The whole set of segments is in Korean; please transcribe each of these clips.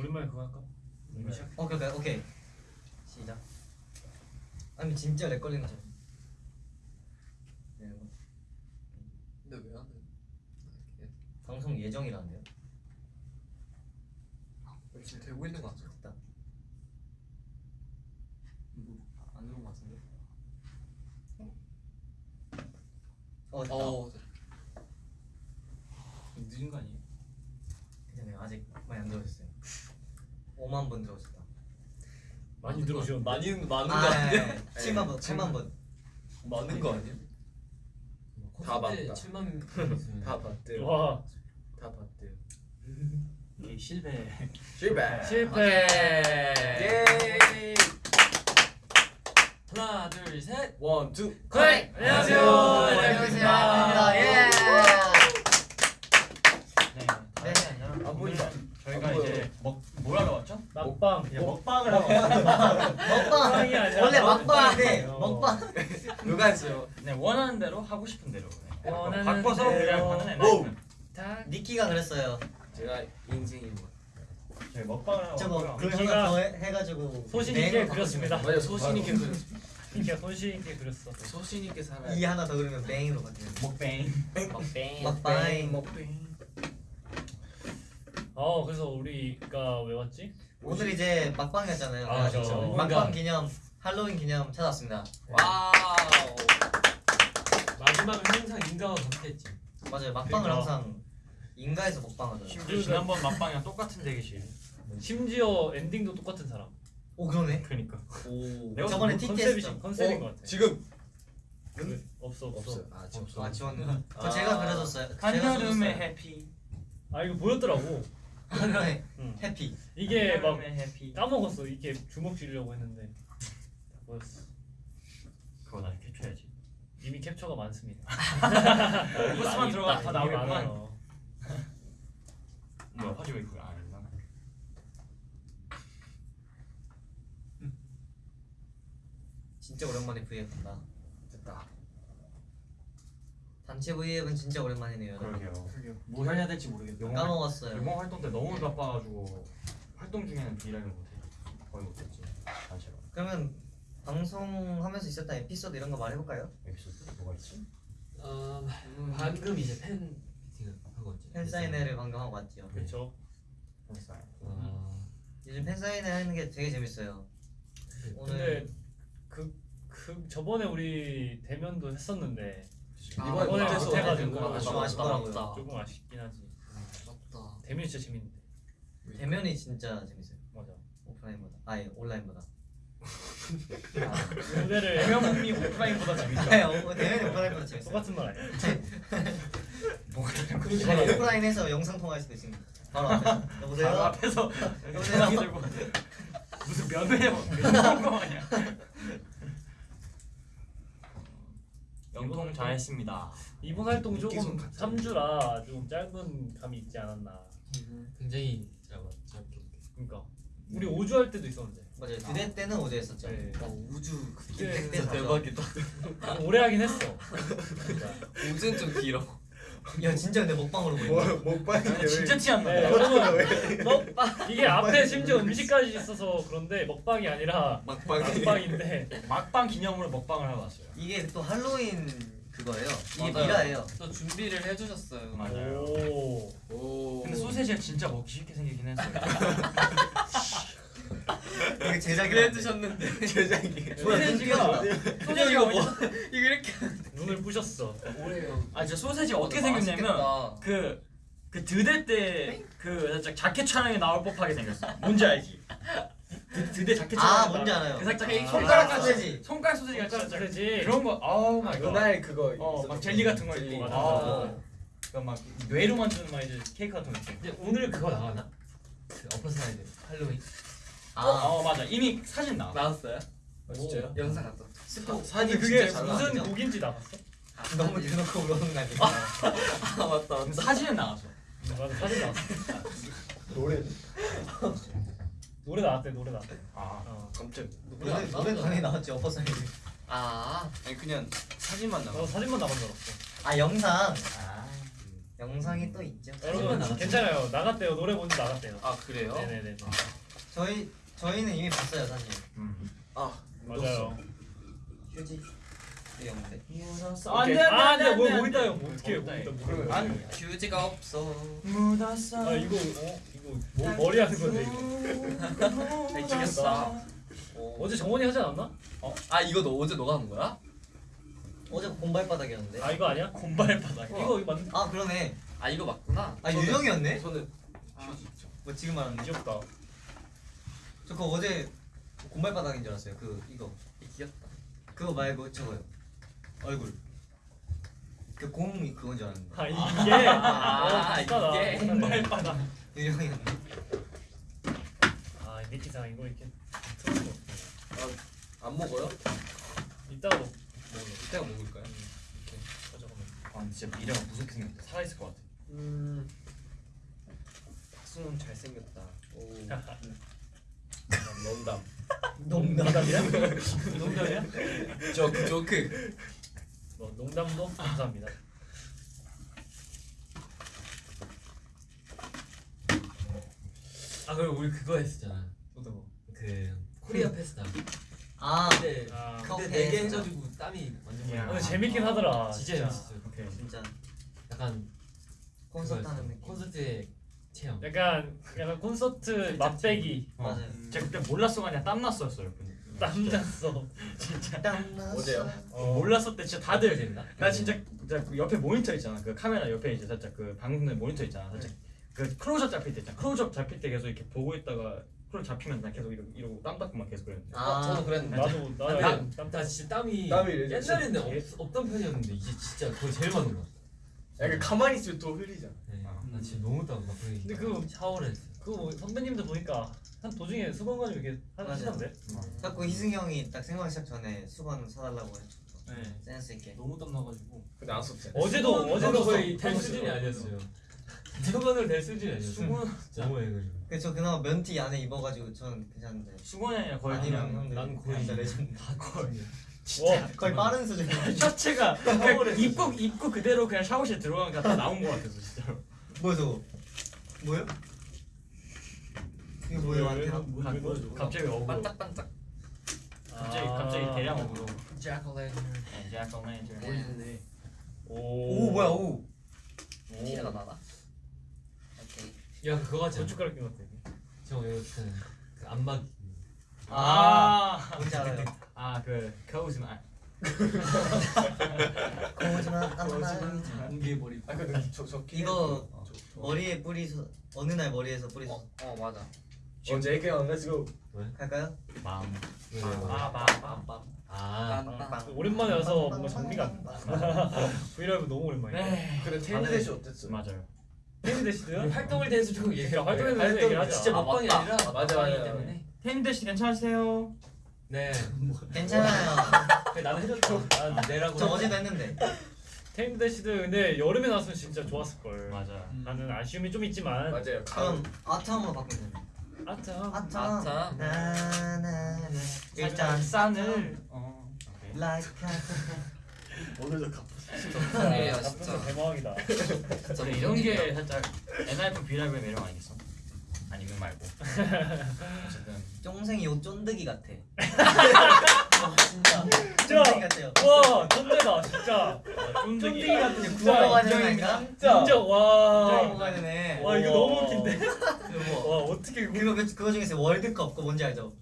오랜만에 그거 할까? 이미 시작. 오케이 오케이 오케이 시작 아니 진짜 렉 걸린 거죠 네, 뭐. 근데 왜안 해? 방송 예정이라는데요 지금 되고 있는 거 같아. 됐다 안 들어온 것 같은데. 어 됐다 어, 늦은 거 아니에요? 괜찮아요 아직 많이 안 들어오셨어요 5만 분 들어오셨다 많이 들어오셨는데. 많이 많은 아, 거 아니에요? 네, 7만 분 7만 분 많은 거 아니에요? 다 봤다. 7만 다 봤대요. 와 다 봤대요. 이 실패 실패. 실패. 예. 하나 둘 셋 one, two. 네, 안녕하세요. 안녕하세요 반갑습니다 예네 네. 안 보인다. 저희가 안 보여요. 이제 먹 뭐라고 막방. 이제 먹방을 하고. 먹방 먹방이 아니라 원래 막방인데 먹방이에요. 먹방 누가 했어요? 네 원하는 대로 하고 싶은 대로 네. 원하는 바꿔서 대로. 그냥 하는 오! 애다 니키가 그랬어요 제가 인생이 뭐. 저희 먹방을 하고 저거 니키가 하나 더 해- 해가지고 소신 네, 있게 바꿔주면 그렸습니다. 맞아 소신 있게 그 니키가 손실 있게 그렸어. 소신 있게 살아. 이 하나 더 그리면 뱅으로 바뀌는 먹뱅 먹뱅. 먹뱅. 먹뱅. 어 그래서 우리가 왜 왔지? 오늘 이제 막방이었잖아요 아, 그렇죠. 막방 기념 할로윈 기념 찾았습니다 와우. 마지막은 항상 인가와 함께했지. 맞아요 막방을 그러니까. 항상 인가에서 먹방하잖아요 심지어 지난번 먹방이랑 똑같은 대기실. 심지어 엔딩도 똑같은 사람. 오 그러네 그러니까. 오 내가 저번에 뭐 TT 컨셉이 컨셉인 것 같아. 지금 그, 없어 없어. 없어요. 아 지금 없어. 아 지웠네 저 제가 그려줬어요 한여름의. 해피. 아 이거 보였더라고. 한여름의 응. 해피 이게 막 해피. 까먹었어. 이게 주먹 쥐려고 했는데 다 보였어. 그거 나 캡쳐야지. 이미 캡처가 많습니다. 코스만 들어가 다. 많아요. 뭐야 화질 왜 그걸 안 했나? 진짜 오랜만에 V앱 한다. 단체 V앱은 진짜 오랜만이네요. 그러게요. 뭐 해야 될지 모르겠다. 영어, 까먹었어요 영어 활동 때 너무 바빠가지고 활동 중에는 비라를 못해. 거의 못했지. 단체로. 그러면 방송하면서 있었던 에피소드 이런 거 말해볼까요? 에피소드 뭐가 있지? 어, 방금 이제 팬 미팅을 하고 왔죠. 팬 사인회를 방금 하고 왔죠 그렇죠. 팬사인. 아, 요즘 팬 사인회 하는 게 되게 재밌어요 근데 오늘 그, 그 저번에 우리 대면도 했었는데 이번에 이번에 못해서 못해가지고 아, 좀 아쉽더라고요. 조금 아쉽긴 하지. 맞다. 대면이 진짜 재밌는데. 대면이 진짜 재밌어요 맞아. 오프라인보다 아예 온라인보다 무대를 대면이 오프라인보다 재밌다. 네, 어, 대면이 오프라인보다 재밌어요 똑같은 말 아니야? 뭐가 다른 거지? 이번에 오프라인에서 영상 통화할 수도 있습니다 바로 앞에 여보세요? 바로 앞에서 여보세요? 들고 무슨 면회 면회 거 아니야? 영통 잘했습니다. 이번 활동 조금 같이 3주라 조금 짧은 감이 있지 않았나. 굉장히 잘 봤- 짧게. 그러니까 우리 5주 할 때도 있었는데 맞아요 두대 때는 어제 했었죠 네. 어, 우주 그때 대박이다. 좀 오래 하긴 했어. 진짜. 우주는 좀 길어. 야 진짜 근데 먹방으로 보인다 먹방이 진짜 티안 네, 난다. 여러분 먹방 이게 앞에 심지어 음식까지 있어서 그런데 먹방이 아니라 막방이. 막방인데 막방 기념으로 먹방을 하러 왔어요. 이게 또 할로윈 그거예요 이게 맞아요. 미라예요 또 준비를 해주셨어요. 맞아요. 오 오. 근데 소세지가 진짜 먹기 쉽게 생기긴 했어요. 이게 제작이 그래 해주셨는데. 제작이. 뭐야 소세지가 소세지 이거 뭐? 이거 이렇게. 눈을 부셨어. 오래요. 아 진짜 소세지가 어떻게 생겼냐면 그, 그 드대 때 그 살짝 자켓 촬영에 나올 법하게 생겼어. 뭔지 알지? 드, 드대 자켓 촬영. 아 뭔지 알아요 그 살짝 아, 손가락 아, 소세지. 손가락 소세지가 손가락 진짜 소세지. 그런 거. 아우 my God. 그날 그거. 어, 막 있었던 젤리 같은 거 젤리. 있고. 아. 그막 뇌로 만드는 막 이제 케이크 같은 거 있고. 근데 오늘 그거 나가나? 그 Upper Side 할로윈 아 어 맞아. 이미 사진 나와. 나왔어요? 아, 진짜요? 영상 갔다. 스포 근데 사진 그게 무슨? 곡인지 나갔어? 너무 대놓고 물어보는 거 아니에요? 아 맞다 사진은 나왔어. 맞아 사진 나왔어. 노래. 노래 나왔대 노래 나왔대. 아. 어. 깜짝. 노래 노래 당연히 나왔지 Upper Side 아 아니 그냥 사진만 나 나와. 사진만 나간 줄 알았어. 아 영상 아. 영상이 또 있죠. 여러분. 괜찮아요. 나갔대요. 노래 먼저 나갔대요. 아 그래요? 네네네. 저희 저희는 이미 봤어요 사실. 음. 아 맞아요. 휴지 이게 없는데. 묻었어. 오케이. 아, 근데 뭐, 뭐? 뭐 어떻게 뭐뭐 있다? 뭐. 아니 휴지가 없어. 묻었어. 아 이거 어 이거 뭐 머리 하는 건데 이거. 잘 찍었어. 어제 정원이 하지 않았나? 아 이거 너 어제 너가 한 거야? 어제 곰발바닥이었는데. 아 이거 아니야? 곰발 바닥. 이거 이거 맞는? 아 그러네. 아 이거 맞구나. 아 유정이었네. 저는 뭐 지금 말하는 게. 귀엽다. 저 그거 어제 곰발바닥인 줄 알았어요. 그 이거 귀엽다. 그거 말고 저거요. 얼굴. 그 곰이 그건 줄 알았는데. 아 이게 아, 어, 비슷하다. 이게 곰발 바닥. 유정이었네. 아 니키상 이거 이렇게 틀어서 안 먹어요? 이따가 먹. 이따가 먹을까요? 어, 잠깐만. 아 진짜 미래가 무섭게 생겼다. 살아 있을 것 같아. 음. 박수는 잘 생겼다. 오. 농담. 농담이야? 농담이야? 조크 조크. 뭐 농담도 감사합니다. 아 그리고 우리 그거 했었잖아. 어떤 거? 그 코리아 페스타. 아 근데 아, 근데 컵 네개. 해가지고 땀이 완전 야. 근데 재밌긴 하더라. 진짜 재밌었어요. 오케이. 진짜 약간 콘서트. 하는 느낌. 콘서트의 체험. 약간 약간 콘서트 맛배기. 어. 맞아요. 제가 그때 몰랐어 그냥 땀 났었어요. 땀 났어. 어제요? 어. 몰랐을 때 진짜 다들 재밌다. 나 진짜 진짜 그 옆에 모니터 있잖아. 그 카메라 옆에 이제 살짝 그 방금 모니터 있잖아. 살짝 그 클로즈업 잡힐 때 있잖아. 클로즈업 잡힐 때 계속 이렇게 보고 있다가 클로즈 잡히면 나 계속 이러고, 이러고 땀 닦고 막 계속 그랬는데. 아 어, 저도 그랬는데. 나도 아, 나도 근데 땀나 진짜 땀이, 땀이 옛날에는 없, 없던 편이었는데 이제 진짜 거의 제일 많은 것 같아. 약간 가만히 있으면 또 흘리잖아. 네. 아. 나 진짜 너무 땀 나. 근데 그- 샤워를 했어. 그거 뭐 선배님들 보니까 한 도중에 수건 가지고 이렇게. 하시던데. 자꾸 희승이 형이 딱 생방 시작 전에 수건 사달라고 했죠. 네. 센스 있게. 너무 땀 나가지고. 근데 안 썼지. 어제도 어제도 거의 써- 될 써- 수준이 아니었어요. 수건을 될 수준이 아니었어요. 수건 너무 해가지고. 그래서 저 그나마 면티 안에 입어가지고 저는 괜찮은데. 수건이 아니라 거의 아니면 그냥 형들 난 거의 진짜 레전드. 다 거의. 와, 거의 빨은 수준. 셔츠가. 입고 입고 그대로 그냥 샤워실 들어가니까 다 나온 것 같았어 진짜로. 뭐야 저거? 뭐야? 이거? 뭐, 아, 왜 넣어줘? 갑자기 어그로. 반짝반짝. 갑자기 아. 갑자기 대량 어그로. 자클레. 이제 약간 매니저. 멋있네. 오, 오 뭐야 오. 티가 나나? 오케이. 야 그거 같지 않아? 고춧가루 낀것 같아. 저 이거 그, 그 안막. 아, 뭔지 알아요. 아그 거짓말. 거짓말 안나. 공개해버리고. 아 근데 저저 이거 머리에 뿌리서 어느 날 머리에서 뿌리서 어, 어 맞아. 어, JK Let's go. 갈까요? 왜, 왜? 아. 빰빰. 아. 빰빰. 오랜만에 와서 뭔가 정리가 안 돼. 브이라이브 너무 오랜만이야. 네. 근데 테니데시 어땠어? 맞아요. 테니 대시드? 우리 활동에 대해서 조금 얘기해. 활동에 대해서 얘기를 하자. 진짜 아, 먹방이. 아니라 맞아, 맞아. 텐데시 괜찮으세요? 네. 괜찮아요. 그래, 나는 해줬죠. 아, 내라고. 저 어제도 했는데. 테니 대시드 근데 여름에 나왔으면 진짜 좋았을 걸. 맞아. 나는 아쉬움이 좀 있지만. 맞아요. 그럼 아트함으로 바꾸면 돼. 아참. 아트함. 아트함. 나나나. 살짝 싼을. 어. 오케이. Like 오늘도 갚. 아, 진짜. 진짜 대박이다. 그래, 이런 게 살짝 NIF 비라이브의 매력 아니겠어? 아니면 말고. 어쨌든 쫑생이 요 쫀득이 같아. 어, 진짜. 쫀득이 같아요. 와 천재다 진짜. 쫀득이 같은 구워 진짜 먹어야 되는 인정인가? 진짜 인정 와. 먹어야 되네. 와 이거 너무 웃긴데. 그리고 와 어떻게 이거 그거 그- 그거 중에서 월드컵 그거 뭔지 알죠?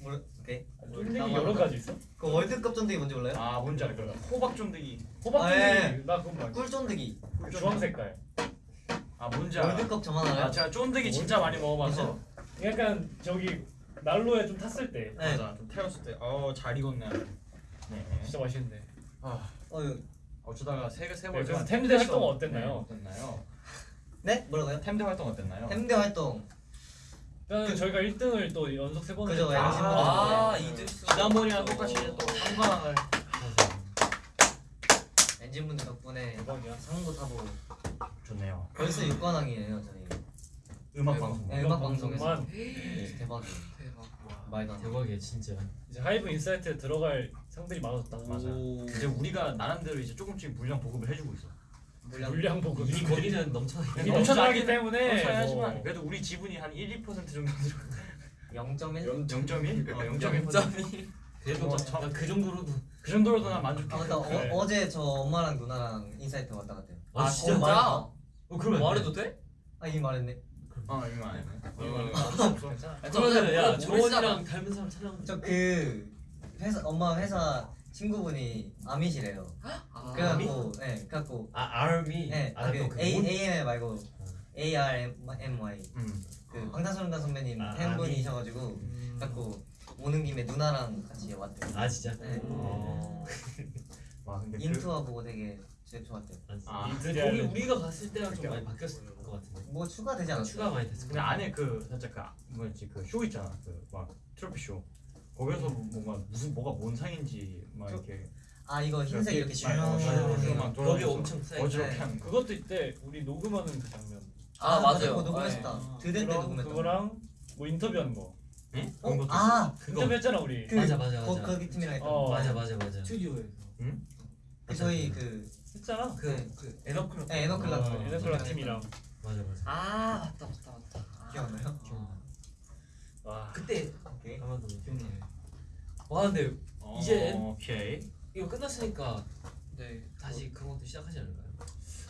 몰라. 오케이. 쫀득이 여러 가지 있어? 그 월드컵 쫀득이 뭔지 몰라요? 아 뭔지 알 거야. 호박 쫀득이. 호박 아, 쫀득이 예. 나 그건 말고. 꿀 쫀득이. 주황 색깔. 아 뭔지 알아. 월드컵 저만 알아요? 아 제가 쫀득이 진짜 많이 먹어봐서. 약간 저기 난로에 좀 탔을 때 네. 맞아. 좀 태웠을 때. 어잘 익었네. 네. 진짜 맛있는데. 아 어, 어쩌다가 세세 네, 번. 그래서 템대 활동은 어땠나요? 어땠나요? 네? 뭐라고요? 템대 활동 어땠나요? 햄대 활동. 일단 저희가 1등을 또 연속 세 번을 그죠, 분들. 아, 네. 이들 지난번이랑 똑같이 또 3관왕을 엔진분들 덕분에 대박이야. 상도 타보고 좋네요. 벌써 6관왕이에요 저희. 음악 방송. 네, 음악 방송에서. 네, 대박이에요. 대박. 돼. 대박이야 진짜. 이제 하이브 인사이트에 들어갈 상들이 많아졌다. 맞아. 이제 우리가 나름대로 이제 조금씩 물량 보급을 해주고 있어. 물량 물량 보급 이미 거기는 넘쳐. 넘쳐나기 때문에 하지만 뭐 그래도 우리 지분이 한 1, 2% 정도 들어. 0.1? 0.1? 어, 0.1%. 그래도 어, 참. 난그 정도로도. 그 정도로도 난 만족해. 아 그래. 어, 어제 저 엄마랑 누나랑 인사이트 왔다 갔대요 아, 진짜? 어? 어 그러면 말해도 돼? 아 이미 말했네 어 이거 안 해. 이거 안 해. 어. 없어 없어. 괜찮아 그러면 야 정원이랑 닮은 사람 찾아온 저그 회사 엄마 회사 친구분이 아미시래요 아, 그래갖고 예 그래갖고 아 아미. 예 아, 그또그 A 뭔- A M 말고 A R M Y 음. 그 방탄소년단 선배님 아, 팬분이셔가지고 음. 그래갖고 오는 김에 누나랑 같이 왔대요 아 진짜. 네. 어. 와 근데 그 인투와 보고 되게 되게 좋았대요 아, 거기 우리가 갔을 때랑 좀 많이 바뀌었을 것 같은데. 뭐 추가되지 않았어요? 추가 많이 됐을 근데 안에 그 살짝 그 아- 뭐였지 그 쇼 있잖아 그 막 트로피 쇼 거기서 뭔가 무슨 뭐가 뭔 상인지 막 저- 이렇게 아 이거 흰색 이렇게 막, 어, 막 거기 엄청 쌓여. 어지럽게 거 그것도 이때 우리 녹음하는 그 장면 아, 맞아요. 그거 녹음했었다 네. 드대 때 녹음했다 그거랑 뭐 인터뷰한 거 응? 어? 그런 것도 아 그거 인터뷰했잖아 우리 그, 맞아, 맞아, 거, 맞아. 거기 팀이랑 했던 어. 맞아 맞아 맞아. 스튜디오에서. 그 저희 그 했잖아 그 그 에너클럽. 네, 에너클럽 어, 에너클럽 어, 팀이랑 맞아 맞아. 아 맞다 맞다 맞다. 아. 기억나요? 기억나. 와 그때 오케이 아마도 기억나. 와 근데 어, 이제- 오케이 이거 끝났으니까 네. 다시 그런 것도 시작하지 않을까요?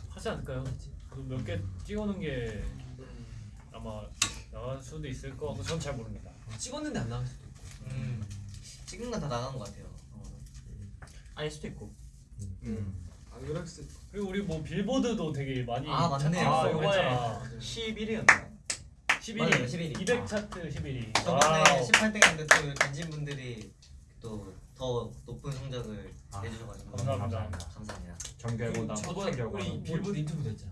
하지 않을까요? 몇 개 찍어놓은 게 음. 아마 나갈 수도 있을 거 같고 전 잘 모릅니다 찍었는데 안 나갈 수도 있고. 음 찍은 건 다 나간 것 같아요 어. 아닐 수도 있고 음. 음. 안 그럴 수. 그리고 우리 뭐 빌보드도 되게 많이 아, 맞네. 아 아, 요번에 요번에 11위였나? 11위 맞아요, 11위. 200 차트 11위 저번에 와우. 18등 했는데 또 엔진 분들이 또 더 높은 성적을 아, 내주셔가지고 감사합니다. 감사합니다 정결보다 저번 결과 우리 빌보드 인터뷰도 했잖아.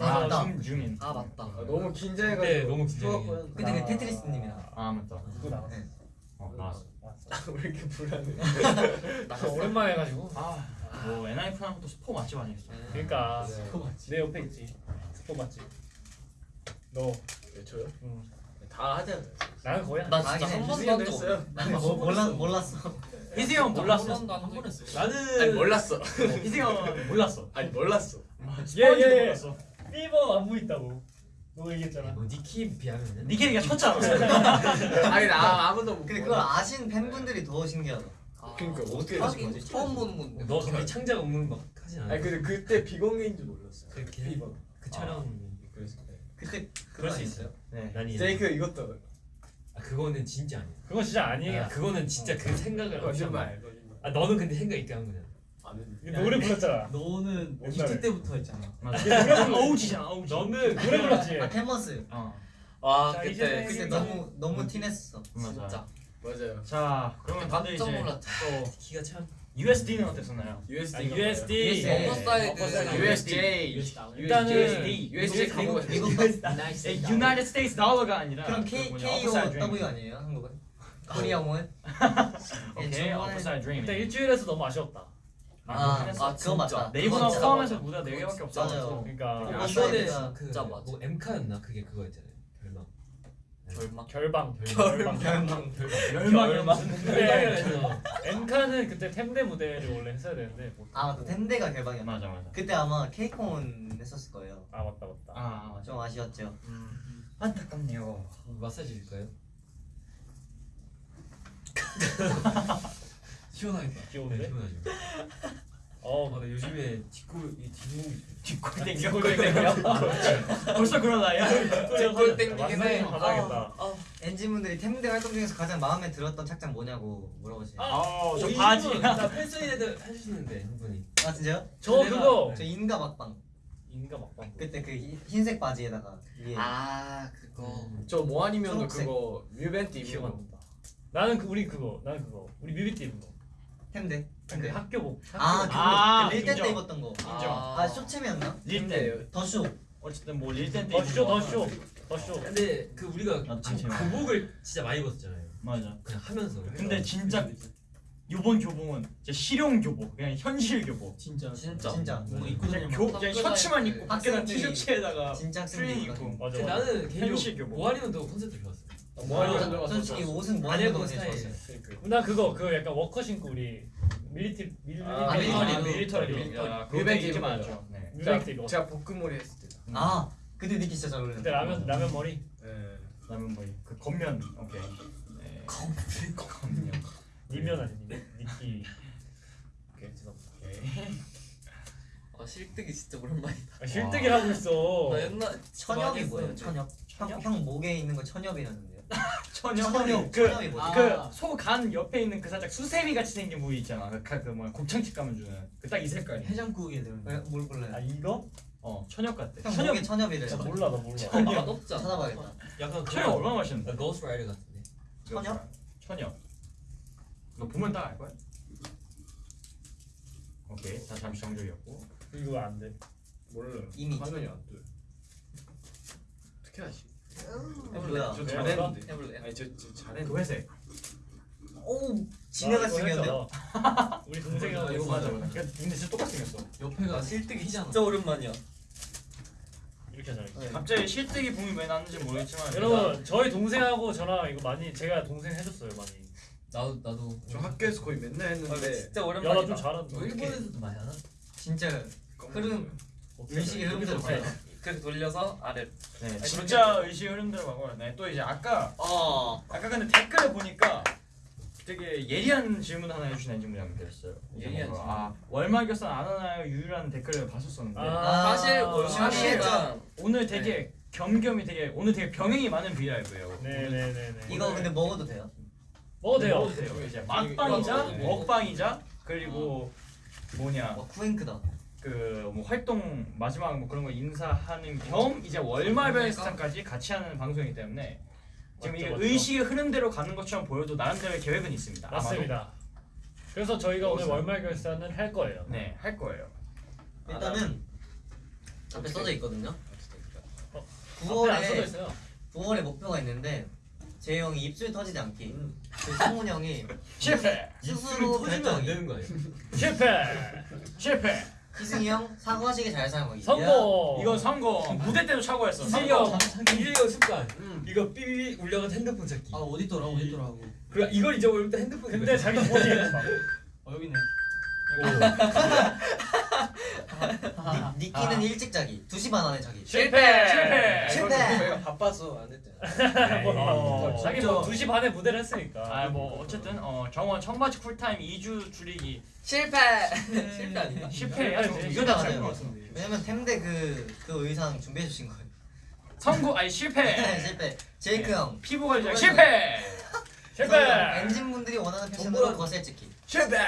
아, 맞다. 중, 중인 아 맞다. 아, 너무 그때 긴장해가지고. 너무 긴장해. 좋았고요. 그때 그 테트리스님이랑 아 맞다 그거 나왔어 네. 어 나왔어 나왔어 왜 이렇게 불안해? 나 오랜만에 해가지고 아 뭐 엔하이픈 하는 것도 스포 맛집 아니겠어 그러니까 네. 내 옆에 있지 스포 맞지 너 네, 저요? 응. 다 하잖아요. 나는 거의 안나 아, 진짜 한 번도 한. 나는 뭐, 몰라, 몰랐어 희승이 형 몰랐어 한 번 했어. 나는 아니 몰랐어. 희승이 형 몰랐어 아니 몰랐어. 스포인지도 예, 예. 삐버 안무 있다고 너 얘기했잖아 뭐 니키 비하면은 니케리가 쳤잖아 아니 나 아무도 못. 근데 그걸 아신 팬분들이 더 신기하다 그러니까 어떻게 하긴 아신 거지? 처음 보는 건데. 너 갑자기 창작 업무 막 하진 않아. 아니 근데 그때 비공개인 줄 몰랐어요. 그렇게 해? 비번. 그 촬영 그래서. 네. 그때 그럴 수 있어요. 네 난이 제이크 이것도 아 그거는 진짜 아니야. 그건 진짜 아니에요 아, 그거는 진짜 그 생각을 없이 한 거야. 거짓말. 거짓말. 아 너는 근데 생각 있게 한 했는데. 이게 노래 불렀잖아 너는. 기초 때부터 했잖아. 맞아 어우지잖아 어우지 너는 노래 불렀지 아 테머스 어 와 자, 그때 이제 그때. 너무 너무 티냈어 맞아 진짜 맞아요. 자 그러면 다들 이제 놀랐다. 또 키가 참 USD는 어땠었나요? USD. 아, USD USD. USJ. 일단은 USD. 예, United States Dollar가 아니라 그럼 그 K K O. W 아니에요 한국은? 코리아 원? 오케이 Upside Dream 일단 일주일에서 너무 아쉬웠다 아. 아 그거 맞다 네이버나 포함해서 무대가 4개밖에 맞아요. 없어서 그러니까 어, 이번에 사이드가 그 진짜 맞아. 뭐 엠카였나 그게 그거였잖아요. 절망. 결방 결방. 열망 근데 그래서 엠카는 그때 템대 무대를 원래 했어야 되는데 못아 맞다 템대가 개방이었나? 맞아 맞아 그때 아마 케이콘 했었을 거예요 아 맞다 맞다 아 맞아 좀 아쉬웠죠 안타깝네요 마사지 줄까요? 시원하겠다. 귀여운데? 시원하죠. 어 아, 나 요즘에 뒷골 이 뒷목이 뒷골 땡겨? 뒷골 땡겨? 벌써 그런 나이야? 뒷골 땡기긴 해. 좀 받아야겠다. 엔진분들이 템대 활동 중에서 가장 마음에 들었던 착장 뭐냐고 물어보시네요 아, 어, 저 어, 이 바지. 나 팬사인회도 해주시는데 한 분이. 진짜요? 저 그거. 저 인가 막방. 인가 막방. 그때 그 흰- 흰색 바지에다가 위에. 아 그거. 음. 저뭐 아니면 초록색. 그거 기억 안 거. 난다. 나는 그 우리 그거. 나는 그거. 우리 뮤비티 입은 거. 템대 그 학교복 아 학교복. 아, 릴때 때 인정. 입었던 거 인정. 아 쇼챔이었나? 릴때 더쇼 어쨌든 뭐 릴땐 때 더쇼 더쇼 더쇼 근데 그 우리가 잠시만. 교복을 진짜 많이 입었잖아요. 맞아 그냥 하면서. 근데 진짜 요번 교복은 진짜 실용 교복 그냥 현실 교복 진짜. 진짜. 진짜 뭔가 입고 다니면 교 그냥 셔츠만 입고 밖에다 티셔츠에다가 진짜 트레이닝 입고 맞아 근데 맞아 나는 현실 개인적으로 교복. 모아리면도 콘셉트 좋았어. 뭐 아, 전 솔직히 옷은 뭐 제일 스타일. 나 그거 그 약간 워커 신고 우리 밀리티 밀리 아, 밀리터리 밀리터리, 밀리터리 밀리터리. 입은 입지 거죠. 말죠 네 입어. 제가 볶음머리 했을 때. 아 그때 니키 진짜 잘 어울렸는데. 그때 라면 라면 머리. 네. 라면 머리 그 겉면 오케이 네. 겉면 니면 아니 니 니키. 오케이 죄송합니다. 오케이 아 실뜨기 진짜 오랜만이다. 아, 실뜨기 하고 있어. 나 옛날 천엽이 뭐예요? 천엽? 형, 형 목에 있는 거 천엽이라는데 요. 천엽 천엽. 그 천엽이 뭐지? 아. 그소간 옆에 있는 그 살짝 수세미 같이 생긴 부위 있잖아. 그뭐 곱창집 가면 주는 그 딱 이 색깔이. 해장국에 들어. 왜, 뭘 몰라요? 아 이거? 어 천엽 같대. 형 천엽 목에 천엽이래. 나 몰라 나 몰라. 아 맛없지 않아? 찾아봐야겠다. 약간 천엽 얼마나 맛있는데? 고스트 라이더 같은데. 천엽? 천엽. 너 보면 딱 알 거야. 오케이 다 잠시 정적이었고. 이거 안 돼. 몰라요. 이미. 화면이 안 떠요. 어떻게 하시? 뭐야? 저왜 잘했는데. 해볼래요? 아니 저, 저그 잘했는데. 회색. 오나 지네가 생겼는데요? 했잖아. 우리 동생이랑 아, 이거. 맞아. 근데 진짜 똑같이 생겼어. 옆에가 실뜨기 진짜 오랜만이야. 이렇게 하잖아. 갑자기 실뜨기 붐이 왜 났는지 모르겠지만 여러분 저희 동생하고 저랑 이거 많이 제가 동생 해줬어요 많이. 나도 나도. 저 학교에서 거의 맨날 했는데. 진짜 야나 오랜만이다. 좀 잘한다. 뭐 일본에서도 많이 하나? 진짜 흐름 의식의. 흐름대로. 그렇게 돌려서 아래. 네, 아니, 진짜 의식 흐름대로 가고 네, 또 이제 아까 어. 아까 근데 댓글을 보니까 되게 예리한 질문 하나 해주신 엔진분이 한분 계셨어요. 예리한 뭐, 질문. 아 월말 결산 안 하나요? 유일한 댓글을 봤었었는데 아, 사실 사실 월말이랑 오늘 되게 겸겸이 되게 오늘 되게 병행이 많은 비라이브예요. 네네네네. 이거 근데 먹어도 돼요? 먹어도 돼요. 먹어도 돼요. 이제 맛방이자 네. 먹방이자 그리고 뭐냐 와 쿠잉크다. 그 뭐 활동 마지막 뭐 그런 거 인사하는 겸 이제 월말별 스타까지 같이 하는 방송이기 때문에 지금 맞죠, 이게 맞죠. 의식의 흐름대로 가는 것처럼 보여도 나름대로의 계획은 있습니다. 아마도. 맞습니다. 그래서 저희가 오늘. 월말 결산을 할 거예요. 네, 할 거예요. 일단은 앞에 써져 있거든요. 앞에 안 써져 9월에 있어요. 9월에 목표가 있는데 재 형이 입술 터지지 않기. 그 성훈 형이 실패, 스스로 결정하기. 되는 거 아니야? 실패. 실패. 희승이 형 사과식에 잘 사용하기. 성공. 이건 성공. 무대 때도 차고했어. 이승영. 이거 습관. 이거 삐삐 울려가 핸드폰 찾기. 아 어디더라 어디더라고 그 이걸 잊어버릴 때 핸드폰. 근데 자기 막 어 여기 네 니, 니키는 일찍 자기. 2시 반 안에 자기. 실패. 실패. 실패. 저희가 바빠서 안 했잖아. 뭐, 자기 뭐 진짜. 2시 반에 무대를 했으니까. 아뭐 어쨌든 어 정원 청바지 쿨타임 2주 줄이기 실패. 실패 아닌가? 실패. 실패. 이거 실패 다 맞아요. 잘것 같은데. 왜냐면 템대 그, 그 의상 준비해 주신 거예요. 성공 아니 실패. 실패. 제이크 형. 피부 관리 실패. 실패. 엔진 분들이 원하는 패션으로 거셀 찍기. 실패.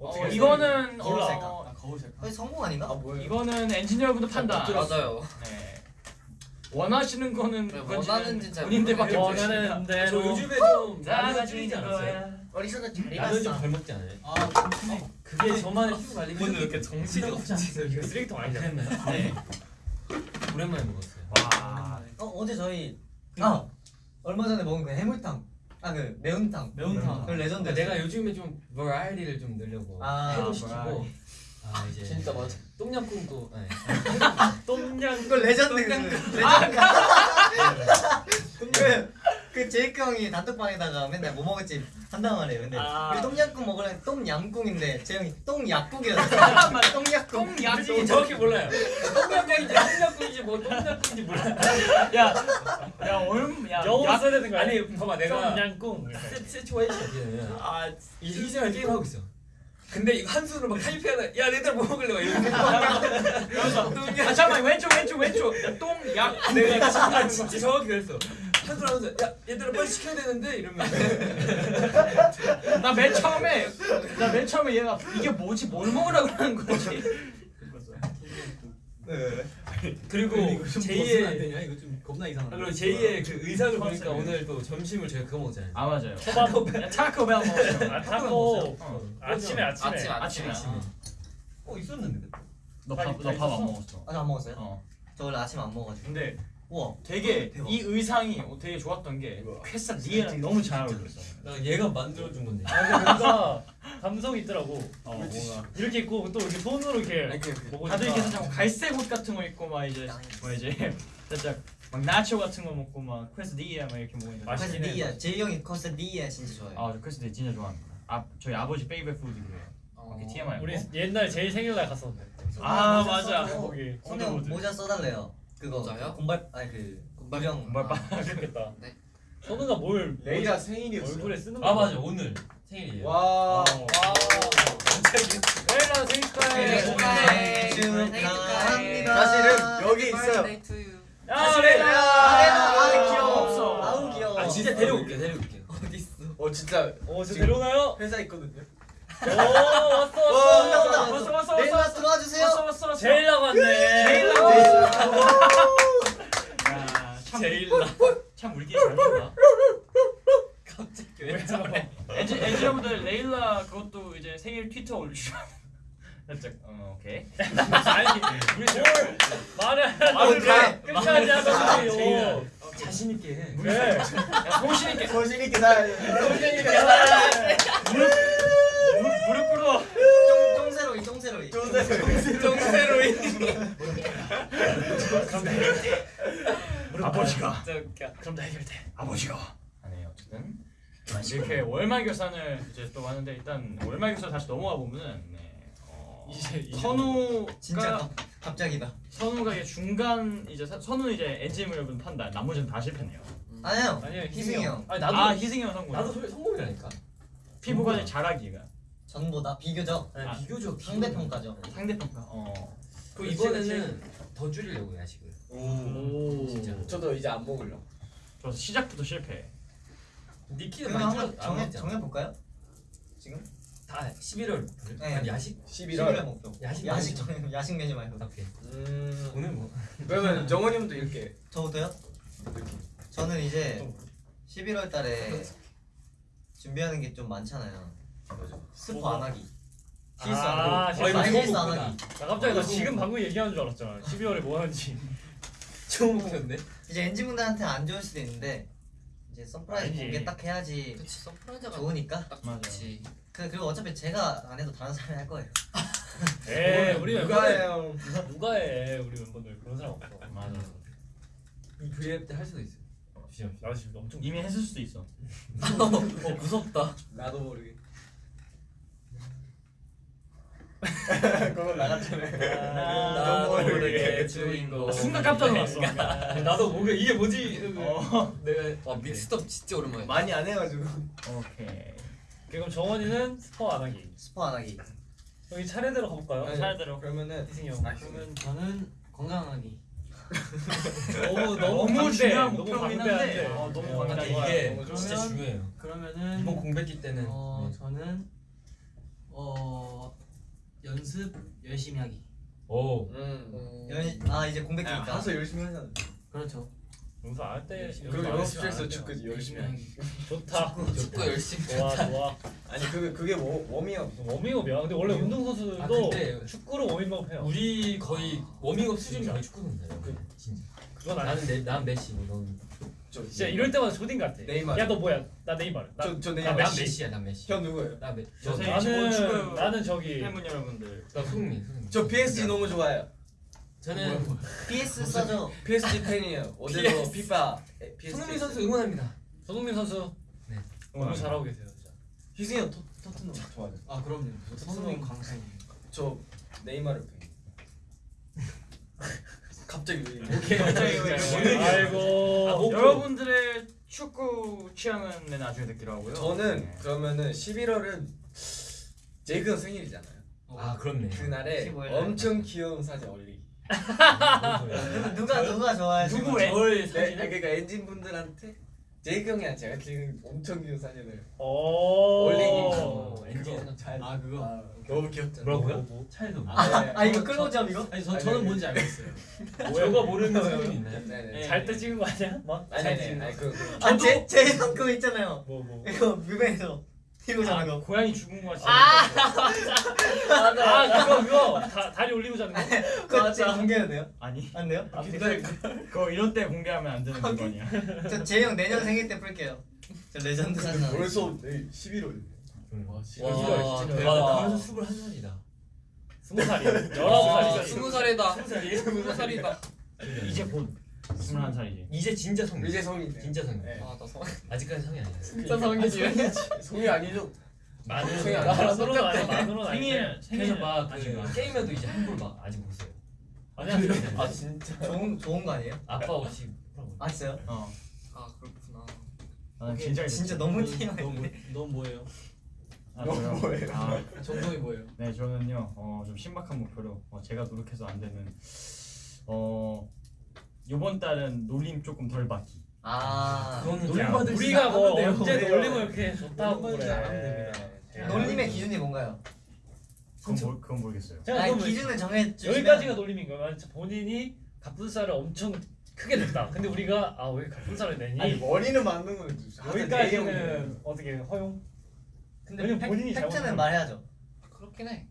어? 이거는 거울 셀카. 어, 아 거울 셀카 거의 성공 아닌가? 아 뭐예요? 이거는 엔진분들 판단. 맞아요. 네. 원하시는 거는 네, 원하는지 잘 본인들밖에. 원하는 대로. 저 요즘에 좀다 많이 가진 줄이지 않았어요? 어리서도 잘좀 입었어. 덜 먹지 않아요? 아 정신이 그게 저만의 피부 관리. 오늘 왜 이렇게 정신이 없지 않아요? 이거 쓰레기통 아니잖아. 그랬나요? 네. 오랜만에 먹었어요. 와. 어 어제 저희 아 얼마 전에 먹은 그 해물탕. 아 그 매운탕. 매운탕. 그 레전드. 그러니까 내가 요즘에 좀 버라이티를 좀 늘려고 아, 회도 시키고. 아 이제 진짜 맞아. 똠양꿍도 네. 똠양. 이거 레전드 그 레전드. 그, 그 제이크 형이 단톡방에다가 맨날 뭐 먹을지 한단 말이에요. 근데 아. 우리 똥약국 먹으려면 똥양꿍인데 제 형이 똥약국이라서 똥약국. 똥약. 솔직히 정확히 몰라요. 똠양꿍인지 똠양꿍인지 뭐 똠양꿍인지 몰라요. 야, 야 얼음, 야, 영어 야, 써야 되는 거야. 아니 봐봐 내가 똠양꿍. 시츄에이션이면 아, 이 희생을 게임 하고 있어. 근데 이거 한 수로 막 타이핑하다. 야 얘들 뭐 먹을래? 막 이러면서 아 잠깐 왼쪽 왼쪽 왼쪽. 야, 똥약. 내가 진짜, 진짜 정확히 그랬어. 한 수로 하면서 야 얘들아 빨리 시켜야 되는데 이러면서 나맨 처음에 나 맨 처음에 얘가 이게 뭐지 뭘 먹으라고 하는 거지. 그리고 안 제2의 되냐 이거 좀 겁나 아, 이상하다 그리고 제2의 그 의상을 보니까 컨셉이. 오늘 또 점심을 저희 그거 먹잖아요. 아 맞아요. 초밥. 타코벨 먹었어. 아 타코. 어. 아침에 아침에. 아침 아침에. 어 있었는데 너밥너밥 안 먹었어. 아직 안 먹었어요? 어. 저 원래 아침 안 먹어가지고. 근데 우와. 되게 대박. 이 의상이 어, 되게 좋았던 게 퀘사디아랑 너무 잘 어울렸어. 나 얘가 만들어준 건데. 아 근데 뭔가 감성이 있더라고. 어, 뭔가 이렇게 입고 또 이렇게 손으로 이렇게 먹으니까. 다들 이렇게 살짝 뭐 갈색 옷 같은 거 입고 막 이제 뭐 이제 살짝 막 나초 같은 거 먹고 막 퀘사디아 막 이렇게 퀘사 맛있긴 해. 디아 제이 형이 퀘사디아 진짜 좋아해요. 아, 저 퀘사디아 진짜 좋아합니다. 아, 저희 아버지 페이버. 오케이 TMI. 우리 옛날 제일 생일날 갔었는데. 아 맞아. 거기 손에 모자 써달래요. 그거 모자요? 공발 아니 그 공발- 무령 공발바. 좋겠다. 네. 선우가 뭘 레이라 생일이었어. 얼굴에 쓰는 아 거야? 맞아 오늘 생일이에요. 와. 레일라 생일 축하해. 축하해. 축하합니다. 사실은 여기 있어요. 야 레일라. 아 귀여워. 없어. 아우 귀여워. 아 진짜 데려올게 데려올게. 어디 있어? 어 진짜 어, 저 지금 데려오나요? 회사 있거든요. 오, 왔어, 와, 왔어, 왔어, 왔어, 왔어, 레일라 왔어, 들어와 주세요. 왔어, 왔어, 왔어. 제일라 왔네. 제일라. 야참 제일라. 참 물기 잘 본다. 갑자기 왜왜 저래? 엔지 엔지니어분들 레일라 그것도 이제 생일 트위터 올리시면 살짝 어 오케이. 아니, 우리 뭘 말을 말을 해. 끝까지 하던데요. 제일라. 자신 있게 해. 네. 야 소신 있게 소신 있게 살. 무릎 무릎 꿇어. 쫑 쫑세로이 쫑세로이. 정세로이. 아버지가 진짜 웃겨. 그럼 다 해결돼. 아버지가 아네 어쨌든 이렇게 월말 결산을 이제 또 하는데 일단 월말 결산 다시 넘어가 보면은 네, 어, 이제- 이제 선우가 진짜 갑- 갑자기다. 선우가 이제 중간 이제 사- 선우는 이제 엔진 물건 판다 나머지는 다 실패네요. 아니요. 아니요, 희승이 형. 아니 나도 아 희승이 형 성공. 나도 소- 성공이라니까. 피부 관리 잘하기가 전보다 비교적 아, 비교적 상대 평가죠. 상대 평가. 어. 그 이번에는 더 줄이려고 야식을. 오. 진짜. 저도 이제 안 먹을려. 저 시작부터 실패. 니키는 많이 정해. 정해 볼까요? 지금 다 11월. 네. 아니 야식. 11월 11월. 목표. 야식 야식 정해 야식 메뉴 말고. 오케이. 음. 오늘 뭐? 그러면 정원님도 이렇게 저부터요? 저는 이제 11월 달에 준비하는 게 좀 많잖아요. 스포 안 하기. 실수 아, 안 많이 하기. 실수 안 하기. 나 갑자기 나 지금 방금 얘기하는 줄 알았잖아. 12월에 뭐 하는지. 처음 먹었네. 이제 엔진 분들한테 안 좋을 수도 있는데 이제 surprise. 공개 딱 해야지 그치 surprise가 좋으니까. 딱 맞아. 좋지. 그 그리고 어차피 제가 안 해도 다른 사람이 할 거예요. 에 우리 누가 해요? 누가 해? 우리 멤버들 그런 사람 없어. 맞아. 이 V앱 때 할 수도 있어. 주시면. 나 지금 엄청 이미 했을 수도 있어. 어 무섭다. 나도 모르게. 그건 나갔잖아요. 나도 모르게 주인공. 나 순간 깜짝 놀랐어. 나도 뭔가 이게 뭐지? 어. 내가 와 믹스업 진짜 오랜만에. 많이 안 해가지고. 오케이. 그럼 정원이는 스포 안 하기. 스포 안 하기. 여기 차례대로 가볼까요? 아니, 차례대로. 그러면은 희승이 형. 아, 그러면 저는 건강하기. 너무 너무 방대, 중요한 너무 목표긴. 한데. 어, 너무 어. 근데 좋아요. 이게 너무 좋아요. 진짜 그러면- 중요해요. 그러면은 이번 공백기 때는 어 네. 저는 어 연습 열심히 하기. 오 음. 연, 아 이제 아, 공백기니까. 가서 열심히 하잖아. 그렇죠. 용서 안할 때. 그리고 연습실에서. 축구지 열심히 하기. 좋다. 축구 열심히. 좋아 좋아. 아니 그게 그게 워, 워밍업. 워밍업이야. 근데 원래 운동 선수도 아, 근데 축구로 워밍업 해요. 우리 거의 워밍업 수준이 거의 축구 선수예요. 그- 진짜. 그건 아니. 나는 내, 난 메시고 넌. 저 진짜 이럴 때마다 조딘 같아. 네이마르. 야 너 뭐야? 나 네이마르. 나, 저저 난, 내가 난 메시. 메시야 난 메시. 형 누구예요? 나 메. 저 나는 축구- 나는 저기 팬분 여러분들. 나 손흥민 손흥민. 저 PSG 너무 좋아해요. 저는 PS 써줘. PSG 팬이에요. 어제도 피파. 손흥민 선수 응원합니다. 손흥민 선수 네. 너무 잘하고 계세요 진짜. 희승이 형 토- 토트넘 좋아해요. 아 그럼요. 저 손흥민 광팬이에요. 저 네이마르 팬. 갑자기 왜? 오케이. 아이고. 아. 여러분들의 축구 취향은 네, 나중에 듣기로 하고요. 저는 네. 그러면은 11월은 제이크 형 생일이잖아요. 아 그렇네. 그날에 15일 날. 엄청 귀여운 사진 올리기. 누가 누가 좋아해? 누구 애? 저의 네, 그러니까 엔진 분들한테 제이크 형이랑 제가 찍은 엄청 귀여운 사진을 오. 올리기. 엔진 잘. 아 그거. 아, 너무 귀엽잖아. 뭐라고요? 차이도. 아, 아 이거 클로즈업 이거? 아니 저 저는 뭔지 알겠어요. 저가 모르는 사람이 있나요? 네네. 잘때 찍은 거 아니야? 막? 아니 잘 아니 찍은 아니 거. 그 그- 아제제형 그거 있잖아요. 뭐 뭐. 이거 뮤뱅에서 이거 자는 거. 고양이 죽은 거 같이. 아 그거 그거 다, 다리 올리고 자는 거. 그거 지금 공개해도 돼요? 아니. 안 돼요? 아, 그거 이런 때 공개하면 안 되는 물건이야. 저 제형 내년 생일 때 풀게요. 저 레전드 사진 하나. 벌써 내일 11월. 와 와, 진짜 대박. 나 벌써 스물 한 살이다. 스무 살이. 와 열아홉 살이. 스무 살이다. 스무 살이다. 이제 곧 스물한 살이지. 이제 진짜 성인. 이제 성인. 진짜 성인. 네. 아 나 성. 아직까지 성이 아니야. 진짜 성이지. 성이 아니죠. 만으로 아니 만으로는 아니 생일 생일 막 아직 그 안. 게임에도 이제 한골 막 아직 못 써요. 아니 아니 아 진짜. 좋은 좋은 거 아니에요? 아빠 없이 아 진짜요? 어. 아 그렇구나. 나는 진짜 진짜 너무 티나는데. 넌 뭐예요? 아, 저요? 뭐예요? 아, 정동이 뭐예요? 네 저는요 어, 좀 신박한 목표로 어, 제가 노력해서 안 되는 어 이번 달은 놀림 조금 덜 받기. 아 받을 우리가 수 뭐. 언제. 놀림을 이렇게 좋다고 그래. 놀림의 기준이 뭔가요? 그건, 모르, 그건 모르겠어요. 제가 아니 기준을 정해 주시면 여기까지가 놀림인 거야 본인이 갑분살을 엄청 크게 냈다 근데 우리가 아왜 갑분살을 내니 아니 머리는 맞는 거는 여기까지는 어떻게 허용? 근데 팩- 본인이 팩트는 말해야죠. 그렇긴 해.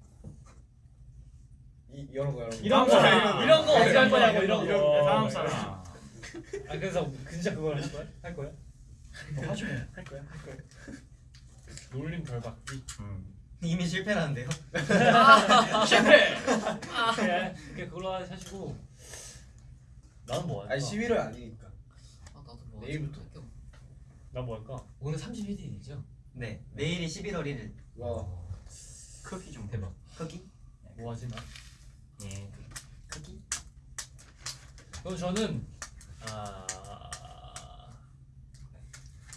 이 이런 거 이런 거. 이런 거 사람. 이런 거 어떻게 할 거, 거냐고 이런 거. 거 다음 사람. 아 그래서 진짜 그걸 할 거야? 할 거야? 뭐 하죠? 할 거야? 할 거야? 놀림 덜 받기 음. 이미 실패라는데요. 실패! 그래 그게 그걸로 하시고 나는 뭐 할까? 아니 11월 아니니까. 아 나도 뭐 내일부터. 나뭐 할까? 오늘 31일이죠? 네 내일이 11월 1일. 와. 크기 좀 대박. 거기 뭐 하지 나? 예. 거기. 그럼 저는 아...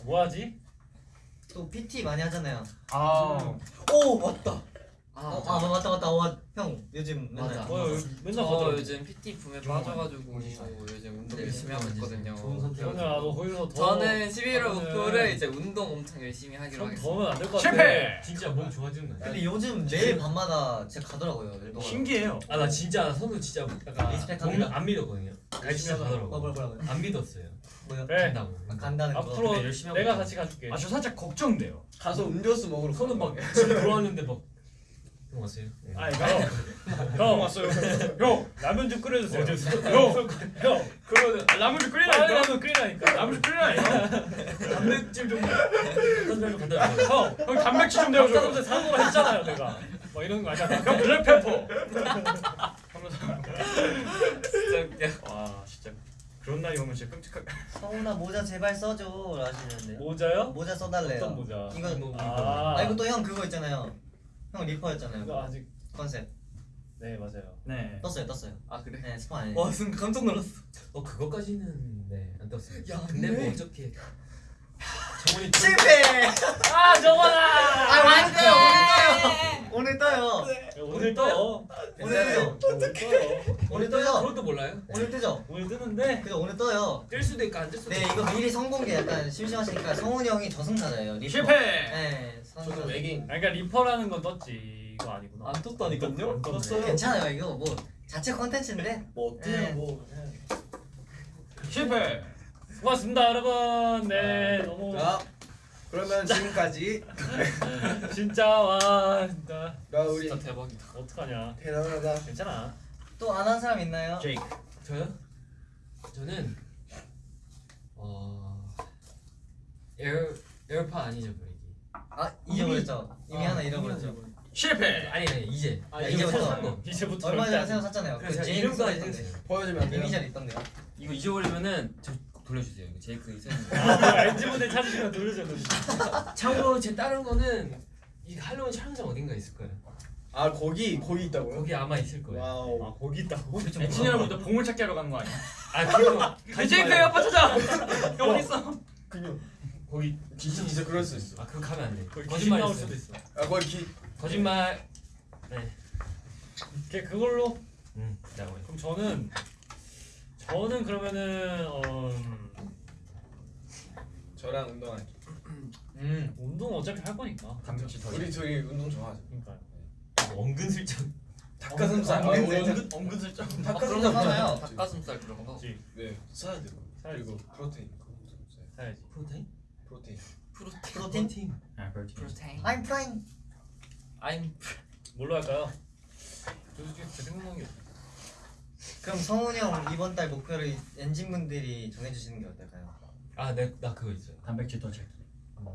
뭐 하지? 또 PT 많이 하잖아요. 아. 오 맞다. 아, 어, 맞아. 아 맞다 맞다. 와, 형 요즘 맨날 맞아. 뭐 맨날 저 가더라고 요즘 PT 붐에 빠져가지고 요즘 운동 네, 열심히 하고 있거든요. 좋은 선택. 너 거기서 더 저는 11월 하면은 목표를 이제 운동 엄청 열심히 하기로 좀 하겠습니다. 더면 안 될 것 같아 실패! 진짜 몸 좋아지는 거 근데 요즘 매일 밤마다 제가 가더라고요. 일본. 신기해요. 아 나 진짜 선우 진짜 약간 리스펙합니다. 몸안 믿었거든요. 열심히 뭐 하더라고. 뭐라 뭐라고. 안 믿었어요. 뭐요? 그래 간다고. 아, 간다는 거. 앞으로 근데 열심히 하고 내가. 같이 가줄게 아 저 살짝 걱정돼요. 가서 음료수 먹으러. 선우 가요. 막집 들어왔는데 막. 형 왔어요? 네. 아 이거 형 왔어요 형 라면 좀 끓여주세요 형! 형 그러면 라면 좀 끓이라니까. 라면 끓이라니까 라면 좀 끓이라니까. 단백질 좀 간다고 간다고. 형형 단백질 좀 내어줘. 닭가슴살 사는 거라 했잖아요 내가 막 이런 거 아니야 형 블랙페퍼. 진짜 웃겨. 와 진짜 그런 날이 오면 진짜 끔찍할. 성훈아 모자 제발 써줘 하시는데. 모자요? 모자 써달래요. 어떤 모자? 이거 뭐, 아, 아 이거 또 형 그거 있잖아요. 형 리퍼였잖아요. 이거 아직 컨셉 네 맞아요 네. 떴어요 떴어요. 아 그래? 네 스포 안 해. 와 순간 깜짝 놀랐어. 어 그거까지는 네안 떴어요. 야, 근데 네. 뭐 어떻게 실패. 아 정원아 아 오늘 떠요 오늘 떠요. 오늘 떠요. 오늘 떠요 오늘 뜨죠. 오늘 떠요. 그것도 몰라요? 오늘 뜨죠. 오늘 뜨는데 그죠 오늘 떠요. 뜰 수도 있고 안 뜰 수도 네 있고. 이거 미리 선공개 약간 심심하시니까 성훈이 형이 저승사자예요. reaper. 실패. 네. 저도 외계인. 아니 그러니까 reaper라는 건 떴지 이거 아니구나 안 떴다니까요? 안 떴네. 괜찮아요 이거 뭐 자체 컨텐츠인데. 뭐 어때요 네. 뭐. 실패. 고맙습니다 여러분 네 너무 자 그러면 지금까지 진짜 와 진짜 나 우리 진짜 대박이다. 어떡하냐 대단하다. 괜찮아 또 안 한 사람 있나요? 제이크. 저요? 저는 어 에어 에어팟 안 잊어버리기. 아 잊어버렸죠. 이미 아, 하나 잃어버렸죠. 실패. 아니 아니 이제. 아, 이제부터. 새로 산 거. 이제부터 얼마 전에 새로 샀잖아요. 그 제이크 이름까지. 보여주면 안 돼요? 이니셜 있던데요. 이거 잊어버리면은 저 돌려주세요. 이거 제이크 이사님. 아 엔지 모델 찾으시면 돌려줘 참고로 제 다른 거는 이 할로윈 촬영장 어딘가 있을 거예요. 아 거기 거기 있다고요? 거기 아마 있을 거예요. Wow. 아 거기 있다고? 엔지니어부터 보물 찾기 하러 가는 거 아니야? 아 그거 제이크 에어팟 찾아. 형 어디 있어? 그냥 거기 진짜 진짜 그럴 수 있어. 아 그거 가면 안 돼. 거기 귀신 거짓말 나올. 수도 있어 아 거기 기 거짓말. 걔 그걸로 응. 나고 그럼 저는 저는 그러면은 어, 저랑 운동하기. 음. 운동 어차피 할 거니까 단백질 더. 우리 둘이 운동 좋아하죠. 그러니까요 은근슬쩍. 닭가슴살. 아, 어, 은근 은근 은근슬쩍. 아, 닭가슴살 거 사나요? 닭가슴살 그런 거. 네 사야 돼요. 그리고 프로테인. 사야. 사야지 프로테인? 프로테인. 프로테인. 프로틴. 아 그렇지. 프로테인. I'm fine. I'm 뭘로 할까요? 솔직히 생각나는 게 없어 그럼 성훈이 형 이번 달 목표를 엔진 분들이 정해주시는 게 어떨까요? 아 내 나 그거 있어요. 단백질 더 찾기. 음,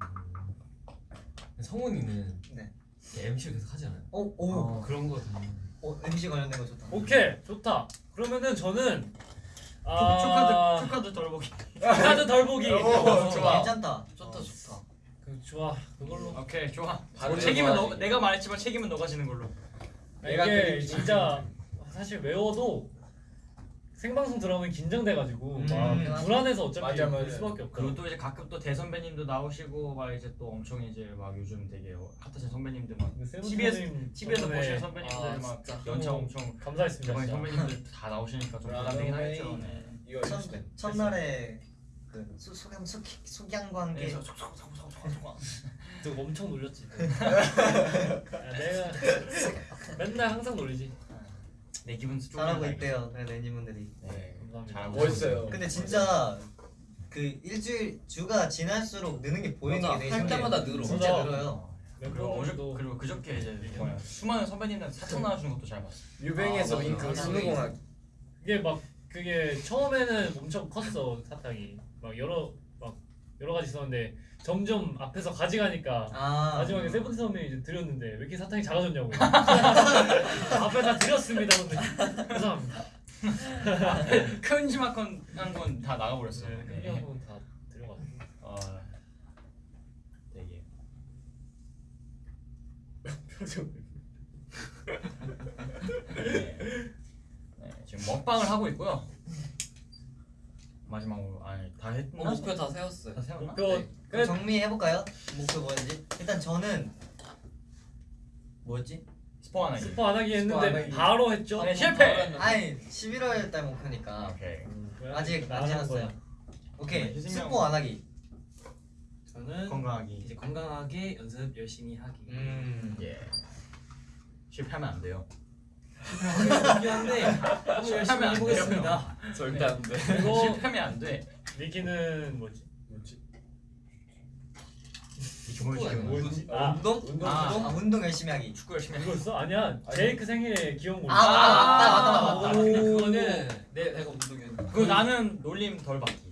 음, 성훈이는 네. MC를 계속 하잖아요. 오, 오. 어, 그런 거 좀. 어, MC 관련된 거 좋다. 오케이 좋다 그러면은 저는 아 초카드 덜 보기. 초카드 덜 보기 오, 좋아. 괜찮다. 좋다 좋다. 그 좋아 그걸로 오케이 좋아. 바로 책임은 너. 내가 말했지만 책임은 너가 지는 걸로. 내가 이게 진짜 사실 외워도 생방송 들어오면 긴장돼가지고 음. 막 불안해서 어차피 맞아, 볼 맞아. 수밖에 없고 그리고 또 이제 가끔 또 대선배님도 나오시고 막 이제 또 엄청 이제 막 요즘 되게 핫하신 선배님들 막 TBS TV에서 보시는 선배님들 아, 막 진짜. 연차 엄청 감사했습니다 진짜. 선배님들 다 나오시니까 좀 부담되긴 하겠죠. 네. 이거 첫, 첫날에 그 소, 소경 소, 소경과 함께 네, 또 엄청 놀렸지 야, 내가 맨날 항상 놀리지 내 기분 좀 잘하고. 있대요 네, 내니분들이 네. 감사합니다 잘하고 멋있어요. 근데 진짜 그 일주일 주가 지날수록 느는 게 보이는 맞아. 게 되게 할 신기해요. 때마다 늘어. 진짜 맞아. 늘어요 그리고 어저 멤버들도 그리고 그저께 이제 뭐야 수많은 선배님들 사탕 나와주는 것도 잘 봤어. 뮤뱅에서 아, 윙크 맞아. 수능공학 이게 막 그게 처음에는 엄청 컸어 사탕이 막 여러 막 여러 가지 있었는데 점점 앞에서 가져가니까 아 마지막에 세븐틴 선배님 이제 드렸는데 왜 이렇게 사탕이 작아졌냐고 앞에 다 드렸습니다 근데 죄송합니다 큼지막한 건 다 나가버렸어. 네, 네. 그냥 한번 다 드려가지고 어, 되게 표정 네. 네, 지금 먹방을 하고 있고요. 마지막으로 아니 다 했나? 어, 목표 다 세웠어요. 다 세웠나? 목표 네. 그 정리해 볼까요? 목표 뭐였지? 일단 저는 뭐였지? 스포 하나. 스포 안 하기 스포 했는데 안 하기. 바로 했죠 네, 실패. 아니 11월 달 목표니까 오케이. 아직 안 지났어요. 오케이 희승이 스포 안 하기 저는 건강하기. 이제 건강하게 연습 열심히 하기. 음 예. 실패하면 안 돼요. 실패하긴 한데 한번 열심히 해보겠습니다. 절대 안 돼. 그리고 실패하면 안 돼. 리키는 뭐지? 뭐지? 뭐지? 아, 운동? 운동 아. 운동 아, 운동 열심히 하기 축구 열심히 해. 이거였어? 아니야 제이크 생일에 기억 못 아, 맞다, 맞다, 맞다, 맞다. 근데 그거는 내 내가 운동이었는데. 그 나는 놀림 덜 받기.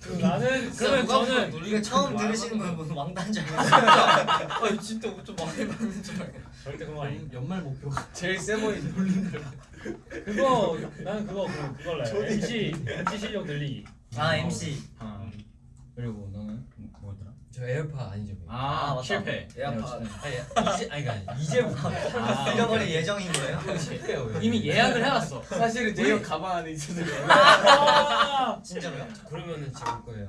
그 나는 그러면 저는 이거 처음 말 들으시는 분은 왕단 줄 알았어요 아 진짜 좀 많이 받는 줄 알고. 절대 그런 거 아니 연- 연말 목표가 제일 세 보이는 그거 나는 그거 그 그걸로 해 MC MC 실력 늘리기 아 MC 아. 그리고 너는 뭐- 뭐였더라? 저 에어팟 아니죠? 아, 아, 맞다. 실패. 에어팟 아니 이제 아니 그러니까 이제부터 아, 잃어버릴 예정인 거예요? 실패요. 이미 예약을 해놨어. 사실은 제이형 가방 안에 있어서 진짜로요? 그러면은 제가 거예요.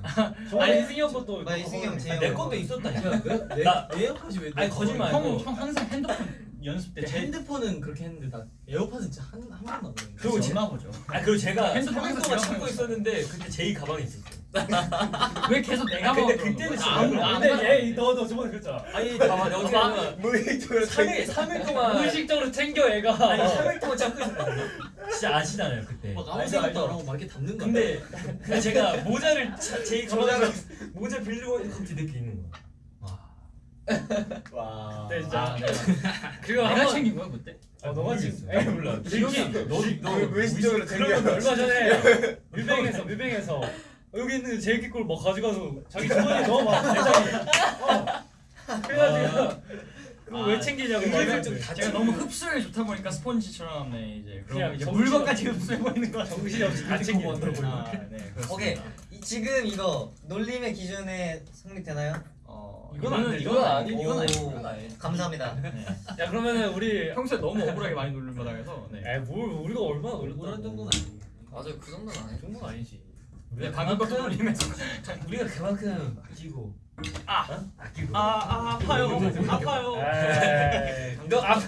저번에 희승이 형 것도 아, 희승이 형 제. 내 것도 있었다니까. 내, 나- 내 에어팟이 왜? 아니 거짓말. 형, 아니고. 형 항상 핸드폰 연습 때제 제, 핸드폰은 그렇게 했는데 나 에어팟은 진짜 한, 한 번도 안. 그리고 제, 보죠. 아 그리고 제가 핸드폰 3일 항상 동안 하고 있었는데 그때 제이 가방에 있었어. 왜 계속 내가 근데 먹어? 그때는 아, 너무 아, 근데 얘너너 저번에 그랬잖아 아니 봐봐 어떻게 하면 무의식적으로 3일 3일 동안 무의식적으로 챙겨 얘가 아니 3일 동안 있었거든요. 진짜 아시잖아요 그때. 막 아무 생각도. 안 하고 막 이렇게 담는 거. 근데 근데 제가 모자를 차- 제이 가방에 모자 빌리고 갑자기 내게 있는 거야. 와. 와 그때 진짜 아, 내가, 그거 내가 한번 챙긴 거야 그때? 어 너가 지금 에이 몰라. 기억이 안 나. 너 무의식적으로 챙겨 얼마 전에 뮤뱅에서 뮤뱅에서 여기 있는 제이키 꼴뭐 가져가서 자기 주머니에 넣어봐 내장에 어. 그래가지고 그거 왜 아, 챙기냐고 은근슬쩍 막 제가 너무 흡수력이 좋다 보니까 스폰지처럼 네 이제 그냥 이제 물건까지 없- 흡수해 버리는 거 정신이 없이 다 챙기는 아, 네. 오케이 이, 지금 이거 놀림의 기준에 성립되나요? 어, 이건 안 되죠. 이건 아니 오. 이건 아니 이건. 감사합니다 네. 야 그러면은 우리 평소에 너무 억울하게 많이 놀림 받아서 네. 에뭘 우리가 얼마나 놀렸다고 그런 정도는 아니에요. 맞아요 그 정도는 그 아니에요. 정도는 아니지 근데 방금 것도 놀림해서 우리가 그만큼 아끼고 아. 어? 아끼고 아, 아 아파요 아파요 에이 너 앞.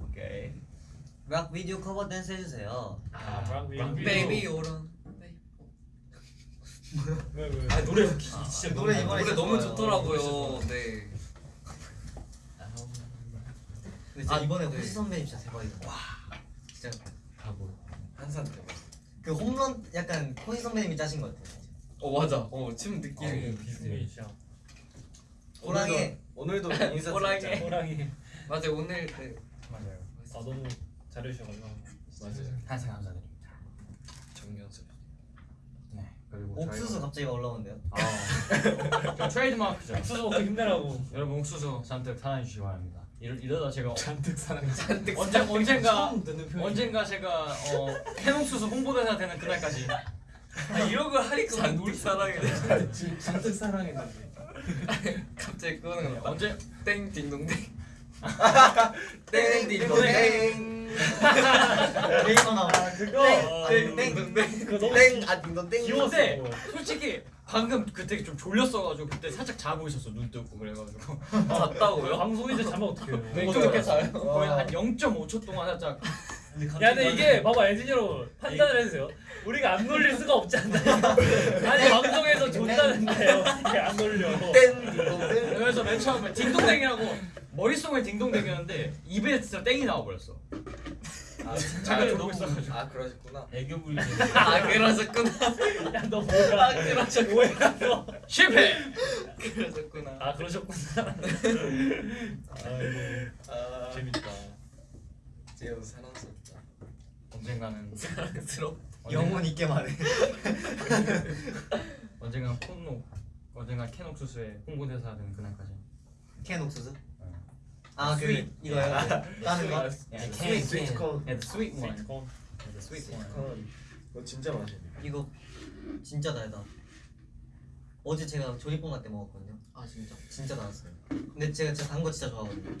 오케이 락 비디오 커버 댄스 해주세요 아 브랑 베이비 오런. 왜 왜? 아 노래 진짜 노래 이번에 노래 너무. 좋더라고요. 네. 아, 이번에 네. 호시 선배님 진짜 대박이다 와 진짜 가고. 한산 그 홈런 약간 호시 선배님이 짜신 것 같아요. 어 맞아. 어침 느낌이. 네, 비슷해. 진짜. 호랑이. 오늘도 인사 호랑이. 호랑이. 맞아요. 오늘 그 맞아요. 아 너무 잘해주셔가지고. 맞아요. 항상 감사드립니다. 정연습. 네 그리고 옥수수 갑자기 올라오는데요? 저희가- 저 트레이드마크죠. 옥수수 먹고 힘내라고. 여러분 옥수수 잔뜩 사랑해 주시기 바랍니다 이러, 이러다 제가 잔뜩 사랑. 잔뜩 언제 언젠가. 언젠가 제가 어 해농수수 홍보대사 되는 그날까지 아, 이런 걸 하니까 잔뜩 사랑해. 잔뜩 사랑했는데. 갑자기 끄는 거. 언제 땡 딩동댕. 땡 딩동댕. 레이먼 나와. 아 그거 땡 땡. 그거 너무 땡아 딩동 땡. 귀여웠어. 근데 솔직히 방금 그때 좀 졸렸어가지고 그때 살짝 자고 있었어 눈 뜨고 그래가지고 잤다고요? 방송인데 자면 어떡해요 왼쪽에 자요. 거의 한 0.5초 동안 살짝 야 근데 이게 봐봐 엔지니어로 판단을 해주세요 우리가 안 놀릴 수가 없지 않나요? 아니 방송에서 존다는데 어떻게 안 놀려 땡 딩동댕. 그래서 맨 처음에 딩동댕이라고 머릿속에 딩동댕이었는데 입에 진짜 땡이 나와버렸어 아, 잠깐 졸고 있어가지고 아 그러셨구나. 애교 부리는 아 그러셨구나. 야너 뭐야 뭐야 너 실패! 그러셨구나. 아 그러셨구나 아이고 아 재밌다 제우 사랑스럽다. 언젠가는 스럽. 영혼 있게 말해. 언젠가 콘옥 언젠가 캔 옥수수의 홍보대사가 되는 그날까지 캔 옥수수? 어. 아 그 sweet. 이거요? 다른 거? Yeah, sweet sweet corn. Sweet corn Yeah, the sweet one. Corn. 이거 진짜 맛있네. 이거 진짜 달다. 어제 제가 조리뽕 때 먹었거든요. 아 진짜. 진짜 달았어요. 근데 제가 진짜 단 거 진짜 좋아하거든요.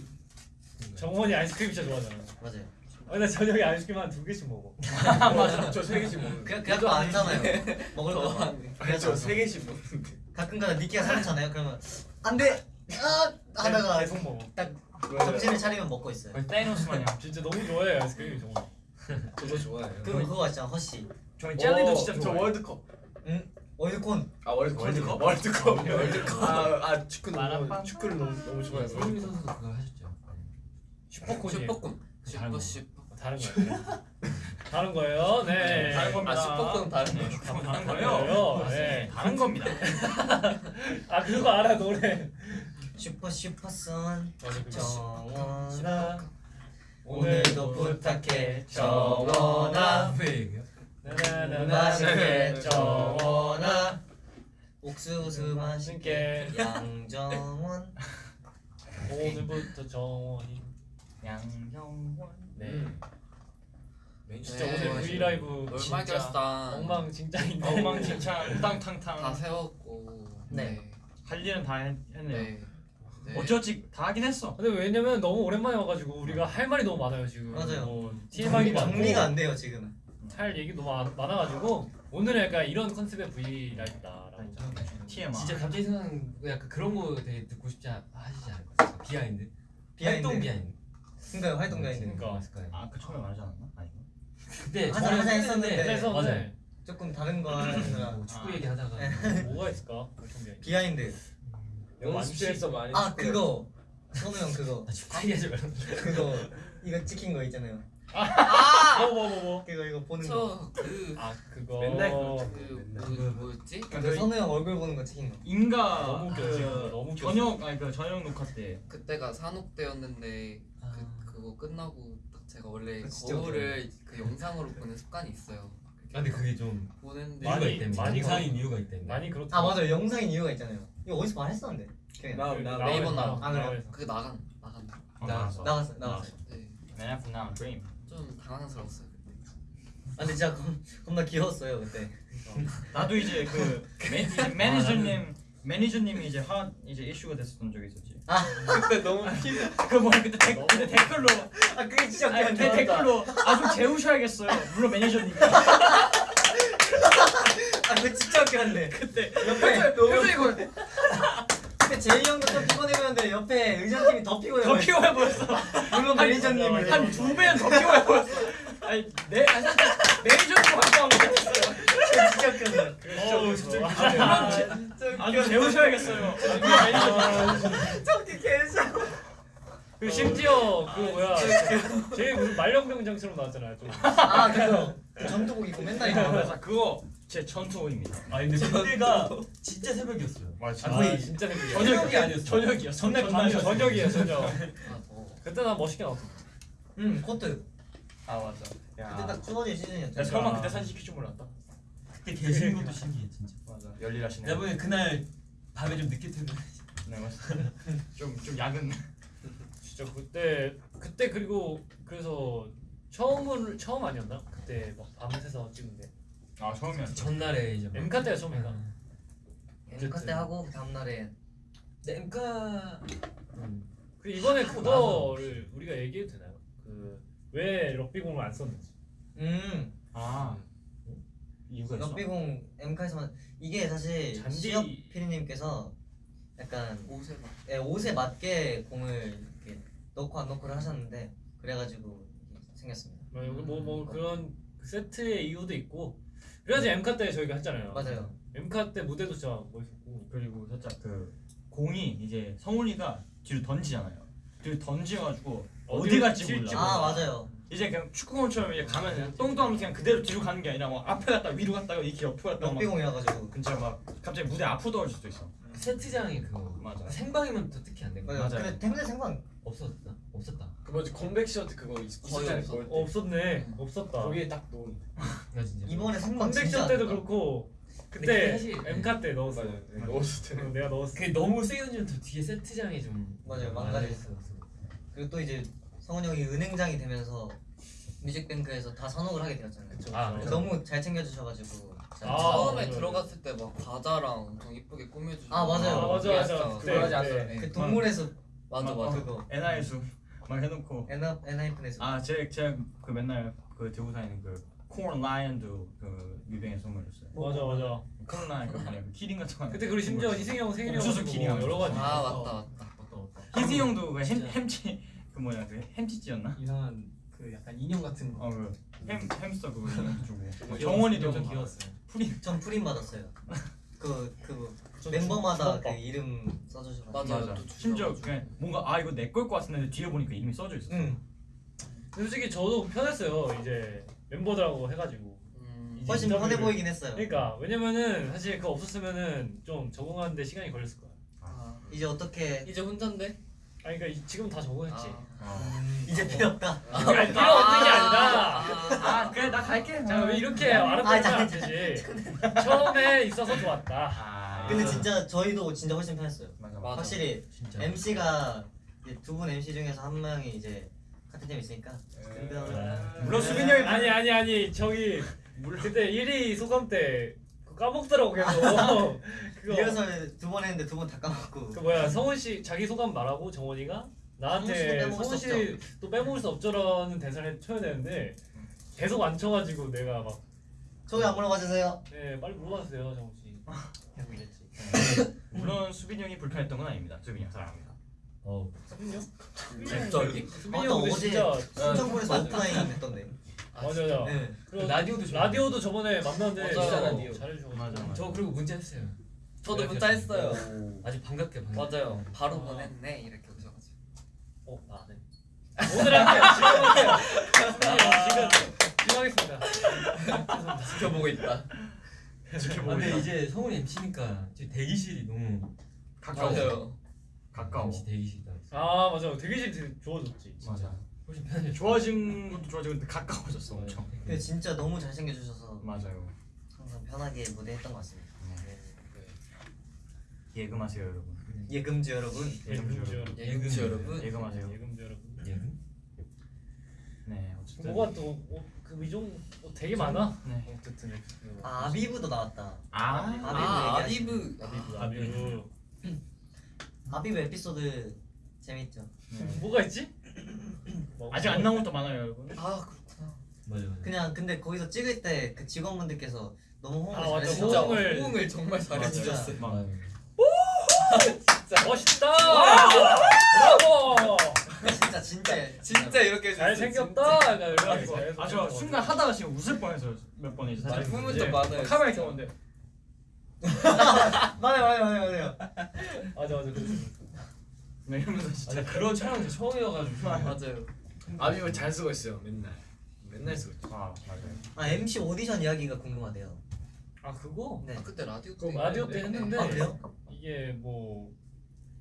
정원이 아이스크림 진짜 좋아하잖아 맞아요. 아, 나 저녁에 아이스크림 한두 개씩 먹어 맞아. 저 세 개씩 먹는데. 그냥 그냥 거 아니잖아요. 먹을 거. 아니 저세 개씩 먹는데. 가끔가다 니키가 사놓잖아요. 그러면 안 돼. 아 하다가 계속 먹어 딱 정신을 차리면 먹고 있어요. 마냥 진짜 너무 좋아해 아이스크림 정원 저도 좋아해요. 그리고 그거 있잖아 허쉬. 저희 젤리도 어, 진짜 저 좋아해요 월드컵. 월드콘. 아 월드컵. 월드컵? 월드컵. 월드컵. 아, 아 축구. 너무 축구를 너무 너무 좋아해서. 손흥민 선수도 그거 하셨죠. 슈퍼콘. 다른 슈퍼 거. 슈퍼. 다른 거예요. 다른 거예요. 네. 다른 겁니다. 아 슈퍼콘 다른 거. 다른 다른 거예요? 거예요. 네. 다른 겁니다. 아 그거 알아 노래. 슈퍼 슈퍼선. 정원아 오늘도 오늘도 부탁해. 정원아. 맛있게 정원아 옥수수 맛있게 양정원. 오늘부터 정원이. 양형원 네맨 진짜 네, 오늘 V 라이브 진짜. 엉망진창인데 엉망진창 다 우당탕탕 세웠고. 네. 할 일은 다 했, 했네요 네. 네. 어찌어찌 다 하긴 했어 근데 왜냐면 너무 오랜만에 와가지고 우리가 할 말이 너무 많아요 지금 맞아요. 뭐 정리, 많고 정리가 안 돼요 지금 할 얘기 너무 많- 많아가지고 오늘은 약간 이런 컨셉의 V LIVE다라고 TMI 진짜 갑자기 생각난 약간 그런 거 되게 듣고 싶지 않, 하시지 않을까? Behind. Behind. 활동 behind. 그러니까 활동 behind 그러니까. 아 그 처음에 말하지 않았나? 아니고 그때 하자, 저는 하자 했었는데. 그래서 맞아요. 네. 조금 다른 거 하느라 뭐 축구 아. 얘기 하다가 뭐가 있을까? 활동 behind 연습실에서 많이. 아 그거 선우 형 그거 아, 축구 얘기하지 말라. 그거 이거 찍힌 거 있잖아요 뭐 뭐 뭐 뭐? 그거 이거 보는 거 저그 아 그거 맨날 그 뭐, 뭐였지? 그 선우 형 얼굴 보는 거 찍힌 거 인가 너무 웃겨, 그. 너무 웃겨. 저녁 아니 그 저녁 녹화 때 그때가 산옥대였는데 그 그거 끝나고 딱 제가 원래 진짜 거울을 그 영상으로 보는 습관이 있어요. 아, 근데 그게 좀 보는데 이유가 많이- 있다면 많이 영상인 이유가 있다면 많이 그렇다 아 맞아 요 영상인 이유가 있잖아요 이거 어디서 말했었는데 기억이 안 나. 나 나. 네이버. 아, 그래요? 나와요. 그게 나간 나간다. 어, 나왔어. 나갔어요 나갔어요 네. Man From Now Dream 좀 당황스러웠어요 그때. 아 근데 진짜 겁, 겁나 귀여웠어요 그때 나도 이제 그 매, 이제 매니저님 매니저님이 이제 하 이제 이슈가 됐었던 적이 있었지. 그때 너무 피. 그 뭐야 그때 댓 근데 댓글로 아 그게 진짜 아니, 근데 웃겼는데 댓글로 아좀 재우셔야겠어요. 물론 매니저님. 아 그거 진짜 웃겼는데 그때 옆에 표정이 거 그때 제이 형도 좀 피곤해 보였는데 옆에 의전팀이 더 피곤해 더 보였어 피곤해 보였어. 물론 매니저님이 한두 배는 더 피곤해 보였어. 아니 내 아니 매니저님 활동한 거 같았어요. 진짜 웃겼어 어우 진짜 아, 물론 아주 재우셔야겠어요. 매니저님. 저기 개쎄 그 심지어 그 뭐야 제일 무슨 말년병장처럼 나왔잖아요 좀아 그거 그 전투복 입고 맨날 입고 그래서 그거 제 전투호입니다. 아 근데 그때가 진짜 새벽이었어요. 맞아. 아, 거의 진짜 새벽이야 저녁이 아니었어. 저녁이야. 전날 전- 밤이었어. 저녁이에요 저녁 아 더워. 그때 나 멋있게 나왔어 응 코트 아 맞아. 그때 야. 딱 추워질 시즌이었죠 야 설마 그때 사진 시킬 줄 몰랐다. 그때 계시는 것도 신기해 진짜. 맞아. 열일하시네. 내가 보기엔 그날 밤에 좀 늦게 퇴근. 네 맞아. 좀좀 야근. 진짜 그때 그때 그리고 그래서 처음을 처음 아니었나 그때 막 밤새서 찍은 게 아 처음이었어. 전날에 이제 막- 엠카 때가 처음인가? 아. 엠카 때 하고 그 다음 날에 근데 엠카 음. 그 이번에 그거를 우리가 얘기해도 되나요? 그 왜 럭비공을 안 썼는지. 음 아 이유가 있어? 럭비공 엠카에서만 이게 사실 잔디- 시업 피디님께서 약간 옷에 막 예, 옷에 맞게 공을 이렇게 넣고 안 넣고를 하셨는데 그래가지고 생겼습니다. 뭐뭐 그런 그 세트의 이유도 있고. 그래가지고 엠카 때 저희가 했잖아요. 맞아요. 엠카 때 무대도 진짜 멋있었고. 그리고 살짝 그 공이 이제 성훈이가 뒤로 던지잖아요. 뒤로 던지가지고 어디 어디로 갈지 튈지 몰라. 아 맞아요. 이제 그냥 축구공처럼 이제 가면 똥똥하면서 그냥 그대로 뒤로 가는 게 아니라 막 앞에 갔다 위로 갔다가 이렇게 옆으로 갔다가 막 럭비공이어가지고 근처 막 갑자기 무대 앞으로 떨어질 수도 있어. 세트장이 그거 맞아. 생방이면 또 특히 안. 맞아요. 맞아요. 근데 태문대 생방 없었다. 없었다. 그 뭐지 컴백 셔트 그거 있- 있었잖아요. 없어. 그걸 어, 없었네. 없었다. 거기에 딱 놓은. 나 진짜. 이번에 진짜 컨벡션 안 때도. 그렇고 근데 그때 그게 사실- 엠카 때 넣었어. 맞아요. 네, 넣었을 어, 때. 내가 넣었어. 그게 너무 세게 던지면 더 뒤에 세트장이 좀 맞아요, 망가졌어. 그리고 또 이제 성훈 형이 은행장이 되면서 뮤직뱅크에서 다 산옥을 하게 되었잖아요. 아, 그쵸. 너무 잘 챙겨주셔가지고 잘 아, 처음에 맞아요. 들어갔을 때 막 과자랑 엄청 이쁘게 꾸며주고 아, 맞아요. 아, 맞아, 맞아. 그때, 그때. 않았어요. 그 동물에서 맞아 막- 맞아 그거 NIS 막 해놓고 엔하 엔하이픈에서 아 제가 제가 그 맨날 그 들고 다니는 그콘 라이언도 그 뮤뱅에 선물했어요. 맞아 맞아. 콘 라이언 그 뭐냐 그 키링 같은 거. 그때 그리고 심지어 희승이 형 생일이어가지고 옥수수 키링 여러 가지. 아. 맞다 맞다 맞다 맞다. 희승이 형도 그 햄, 햄치 그 뭐냐 그 햄치찌였나? 이상한 그 약간 인형 같은 거. 어그 햄스터 그거 주고 귀여웠어. 정원이도 귀여웠어요. 프린 전 프린 받았어요. 그그좀 멤버마다 그. 이름 써주셔가지고 맞아. 맞아. 또 심지어. 그냥 뭔가 아 이거 내 걸 것 같은데 뒤에 보니까 이름이 써져 있어. 응 근데 솔직히 저도 편했어요. 이제 멤버들하고 해가지고. 음, 훨씬 편해 보이긴 했어요. 그러니까 왜냐면은 사실 그거 없었으면은 좀 적응하는데 시간이 걸렸을 거야. 아, 이제 어떻게 이제 혼잔데 아니 그러니까 이- 지금 다 적응했지. 아. 이제 필요 없다. 아니, 필요 없는 게 아니라. 아 그래 나 갈게. 자, 왜 이렇게 아, 알아보면 안 자, 되지. 처음에 있어서 좋았다. 아 근데 진짜 저희도 진짜 훨씬 편했어요. 맞아 맞아. 확실히 진짜. MC가 두 분 MC 중에서 한 명이 이제 같은 팀 있으니까 물론 수빈이 형이 아니 아니 아니 저기 그때 1위 소감 때 까먹더라고 계속. 그거 리허설 두 번 했는데 두 번 다 까먹고 그 뭐야 성훈 씨 자기 소감 말하고 정원이가 나한테 성훈 씨도 빼먹을 수 씨또 빼먹을 수 없죠라는 대사를 쳐야 되는데 계속 안 쳐가지고 내가 막 저기 안 물어봐 주세요. 네, 빨리 물어봤어요 정원 씨. 계속 이랬지. 물론 수빈이 형이 불편했던 건 아닙니다. 수빈이 형 사랑합니다. 어. 수빈이 형? 갑자기? 수빈이 아, 형또 어제 진짜 충청군에서 오프라인 했던데. 맞아 맞아. 네. 그리고 라디오도 좋아. 라디오도 저번에 만났는데. 진짜 라디오. 잘해주고 맞아, 맞아. 저 그리고 문자 했어요. 저도 문자 했어요 아주 반갑게 반갑게. 맞아요 바로 아. 보냈네 이렇게 어, 아, 네. 오늘 할게요. 지금 할게요. 형 지금 지금 하겠습니다. 지켜보고 있다 아, 근데 이제 성훈이 MC니까 지금 대기실이 너무 가까워. 맞아요 가까워. MC 대기실이다. 아 맞아. 대기실 되게 좋아졌지. 맞아. 훨씬 편해. 좋아진 것도 좋아지고 근데 가까워졌어 엄청. 근데 진짜 너무 잘 챙겨 주셔서 맞아요. 항상 편하게 무대했던 것 같습니다. 예금하세요 여러분. 예금주 여러분. 예금주 예금주 여러분. 예금주 여러분 예금하세요. 예금주 여러분. 예금? 네 어쨌든. 뭐가 또그 미종 뭐 되게 많아. 네. 어쨌든 아, 아비브도 나왔다. 아. 아 얘기하시네. 아비브 아비브. 아비브 에피소드 재밌죠. 네. 뭐가 있지? 아직 안 나온 것도 많아요 여러분. 아 그렇구나 맞아 맞아. 그냥 근데 거기서 찍을 때 그 직원분들께서 너무 호응을 아, 맞아. 잘해주셔서 진짜 호응을- 호응을 정말 잘해주셨어요 막 멋있다. 브라보. 진짜 진짜 진짜 이렇게 잘 생겼다. 잘해서 아저 순간 하다가 지금 웃을 뻔해서 몇 번이지 사실. 좀 많아요, 카메라 진짜. 맞아요 맞아요 맞아요 맞아요. 맞아 맞아. 그랬어. 네 이러면서 아, 진짜 그런 촬영 진짜 처음이어가지고. 맞아요 아비브 잘 쓰고 있어요. 맨날. 맨날 쓰고 있어. 아 맞아요. 아 MC 오디션 이야기가 궁금하대요. 아 그거 네. 아 그때 라디오 그때 라디오 때 했는데 아 그래요? 이게 뭐,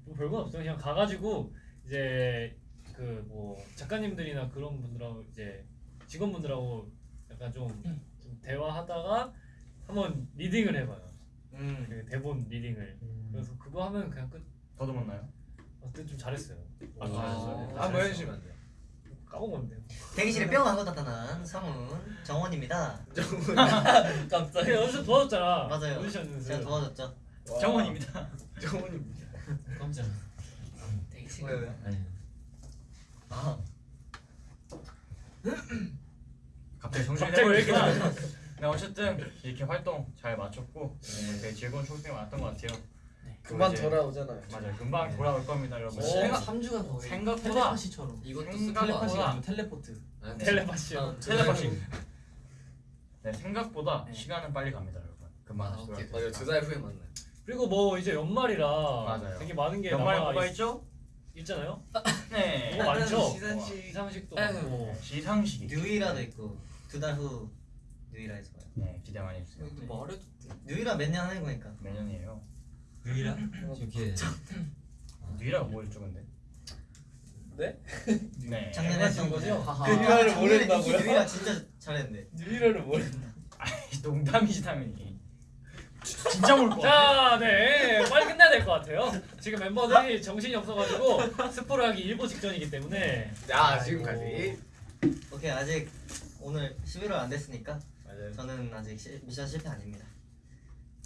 뭐 별건 없어요. 그냥 가가지고 이제 그 뭐 작가님들이나 그런 분들하고 이제 직원분들하고 약간 좀, 좀 대화하다가 한번 reading을 해봐요. 음. 그 대본 reading을. 그래서 그거 하면 그냥 끝. 더듬었나요? 그때 좀 잘했어요. 아, 잘했어요? 네, 한번 해주시면 안 돼요? 까먹었네. 대기실에 뿅 하고 나타난 성훈 정원입니다. 갑자기 연습 도와줬잖아. 맞아요. 오디션. 제가 도와줬죠. 정원입니다. 정원입니다. 깜짝. 대신 왜 왜? 아니. 아 갑자기 정신이 갑자기 왜 이렇게 해버리니까. 네 어쨌든 이렇게 활동 잘 마쳤고 네, 되게 즐거운 초록팀 왔던 것 같아요. 그만 이제- 돌아오잖아요. 맞아요. 금방 돌아올 겁니다, 여러분. 오, 생각 3주간 더. 생각보다 텔레파시처럼. 이것도 생각보다 스포가 아니면 텔레포트. 텔레파시. 아, 텔레파시. 네 생각보다 네. 시간은 빨리 갑니다, 여러분. 금방 아, 다시. 돌아올 맞아요. 두달 후에 만나요. 그리고 뭐 이제 연말이라 맞아요. 되게 많은 게 연말에 남아 뭐가 있, 있죠? 있잖아요. 네. 뭐 많죠. 시상식. 시상식도 에휴. 많고. 시상식이. 뉴이라도 있고 두 달 후 뉴이라에서 봐요. 네 기대 많이 해주세요. 이것도 말해도 돼. 뉴이라 몇 년 하는 거니까. 매년이에요. 유이라? 저기 뉴이라가 뭐였죠, 근데? 네? 네. 작년에 했던 거죠. 그 뉴이라를 작년에 모른다고요? 뉴이라 진짜 잘했는데. 뉴이라를 모르. 농담이지 당연히. 진짜 것 같아. 자, 네 빨리 끝내야 될 것 같아요. 지금 멤버들이 정신이 없어가지고 스포를 하기 일보 직전이기 때문에 자 지금까지. 오케이 아직 오늘 11월 안 됐으니까 맞아요. 저는 아직 시, 미션 실패 아닙니다.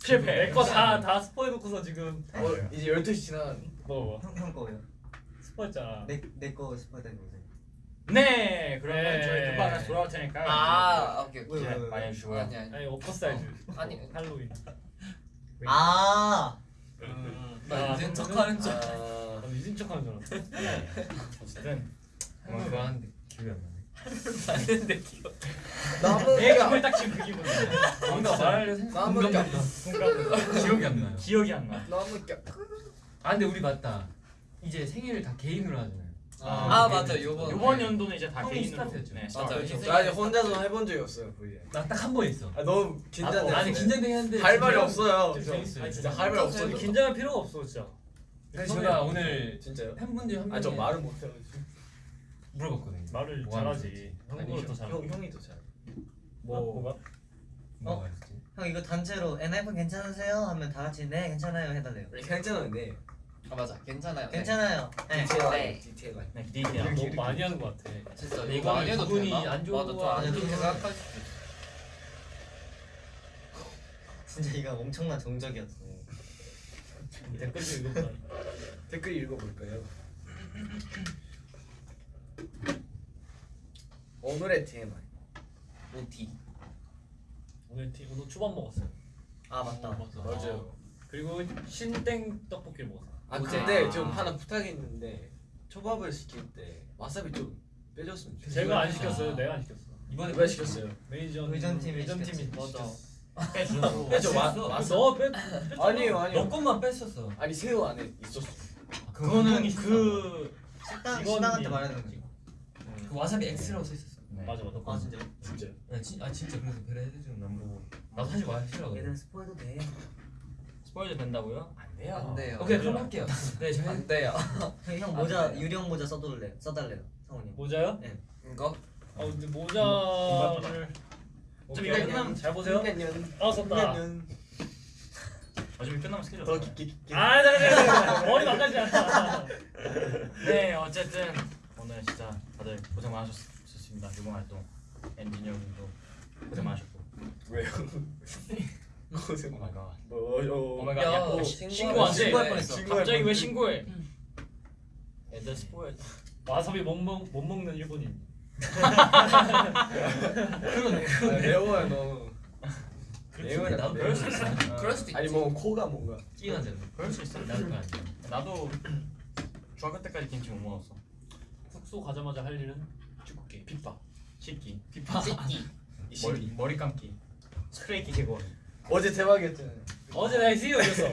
실패. 내 거 다 다 스포해놓고서 지금 어, 이제 12시 지나간. 뭐 형, 형 거요. 스포했잖아. 내 내거 스포 되는 거세요. 네. 그러면 네. 저희 금방 다시 돌아올 테니까. 아 오케이 오케이. 많이 해주시고요. 아니 아니. 아니 오퍼 사이즈. 아니. 할로윈. 아. 나 이제 척하는 줄. 아, 나 미진 척하는 줄 알았어. 네. 어쨌든 뭐 그거 하는데 기억이 안 나네. 맞는데 기억. 나무. 내 기분이 딱 지금 그 기분이야. 뭔가 말을 나무 껴. 기억이 안 나요. 기억이 안 나. 나무 껴. 아 근데 우리 맞다. 이제 생일을 다 개인으로 하잖아요. 아 맞아 요번. 이번 연도는 이제 다 개인으로. 스타트였죠. 네. 나 이제 혼자서 해본 적이 없어요. 거의. 나딱 한번 있어. 아 너무 긴장돼. 아 니 긴장되긴 한데 할 말이 없어요. 재밌어요. 아니, 진짜 할 말이 없어. 긴장할 필요가 없어 진짜. 제가 오늘 진짜요? 팬분들 한아저 명이 말을 못해가지고. 물어봤거든요. 말을 뭐 잘하지. 아니, 한국어로 더 잘. 형 형이 더 잘. 뭐 뭐가? 뭐가 있었지? 형 이거 단체로 엔하이픈 괜찮으세요? 하면 다 같이 네 괜찮아요 해달래요. 괜찮은데. 아 맞아 괜찮아요. 괜찮아요. 네. 디테일 네. 디테일. 네, 기대돼요. 너무 많이 하는 것 같아. 진짜 이거 안 해도 되나? 안 맞아 저안 해도. 생각할 수 있어. 진짜 이거 엄청난 정적이었어. 댓글 좀 읽어봐. 댓글 읽어볼까요? 오늘의 TMI. OT. 오늘 티 오늘 초밥 먹었어요. 아 맞다. 맞아요. 그리고 신땡 떡볶이를 먹었어. 아 근데 아. 좀 하나 부탁이 있는데 초밥을 시킬 때 와사비 좀 빼줬으면 좋겠어요. 제가 안 시켰어요. 내가 안 시켰어. 이번에 왜 시켰어요? 매니저 의전 팀이 의전 팀이 시켰지. 맞아. 빼주고. 빼줘. 와- 너 빼. 아니요 아니요. 너 것만 뺐었어. 아니 새우 안에 있었어. 그거는 그 식당 식당한테 말하는 거지. 그 와사비 X라고 써 있었어. 네. 맞아 맞아. 아 진짜. 진짜. 아, 진, 아 진짜 그래서 배려 해주는 난 보고 나도 사실 마시려고. 얘들 스포해도 돼. 스포일러 된다고요? 안 돼요. 안 돼요. 오케이 그럼 할게요. 네 저희 안 돼요. 형, 형 모자 유령 모자 써달래 써달래요 성훈이. 모자요? 이거 아 근데 모자를 좀 오케이, 이거 끝나면 잘 보세요. 년. 아 썼다. 어차피 끝나면 스케줄 더. 깊게 깊게. 아, 네, 네, 네. 머리 망가지 않아. 네 어쨌든 오늘 진짜 다들 고생 많으셨습니다. 이번 활동 ENGENE 여러분도 고생 많으셨고. 왜요? 고생 oh my God. 뭐? Oh my God. 야, 야, 어, 신고하네. 신고 안 돼. 신고할 뻔했어. 갑자기 왜 신고해? 애들 스포일. 와사비 못, 먹, 못 먹는 일본인. 아, 매워요 너무. 매워요 나도. 그럴 수 있어. 그럴 수도 있지. 아니 뭐 코가 뭔가. 끼가 되는. 그럴 수 있어. 나도. 나도 중학교 때까지 김치 못 먹었어. 숙소 가자마자 할 일은 축구기. 핍박. 씻기, 찌끼. 머리 머리 감기, 스프레이 끼고. 어제 대박이었잖아요. 어제 내가 이승이 이겼어.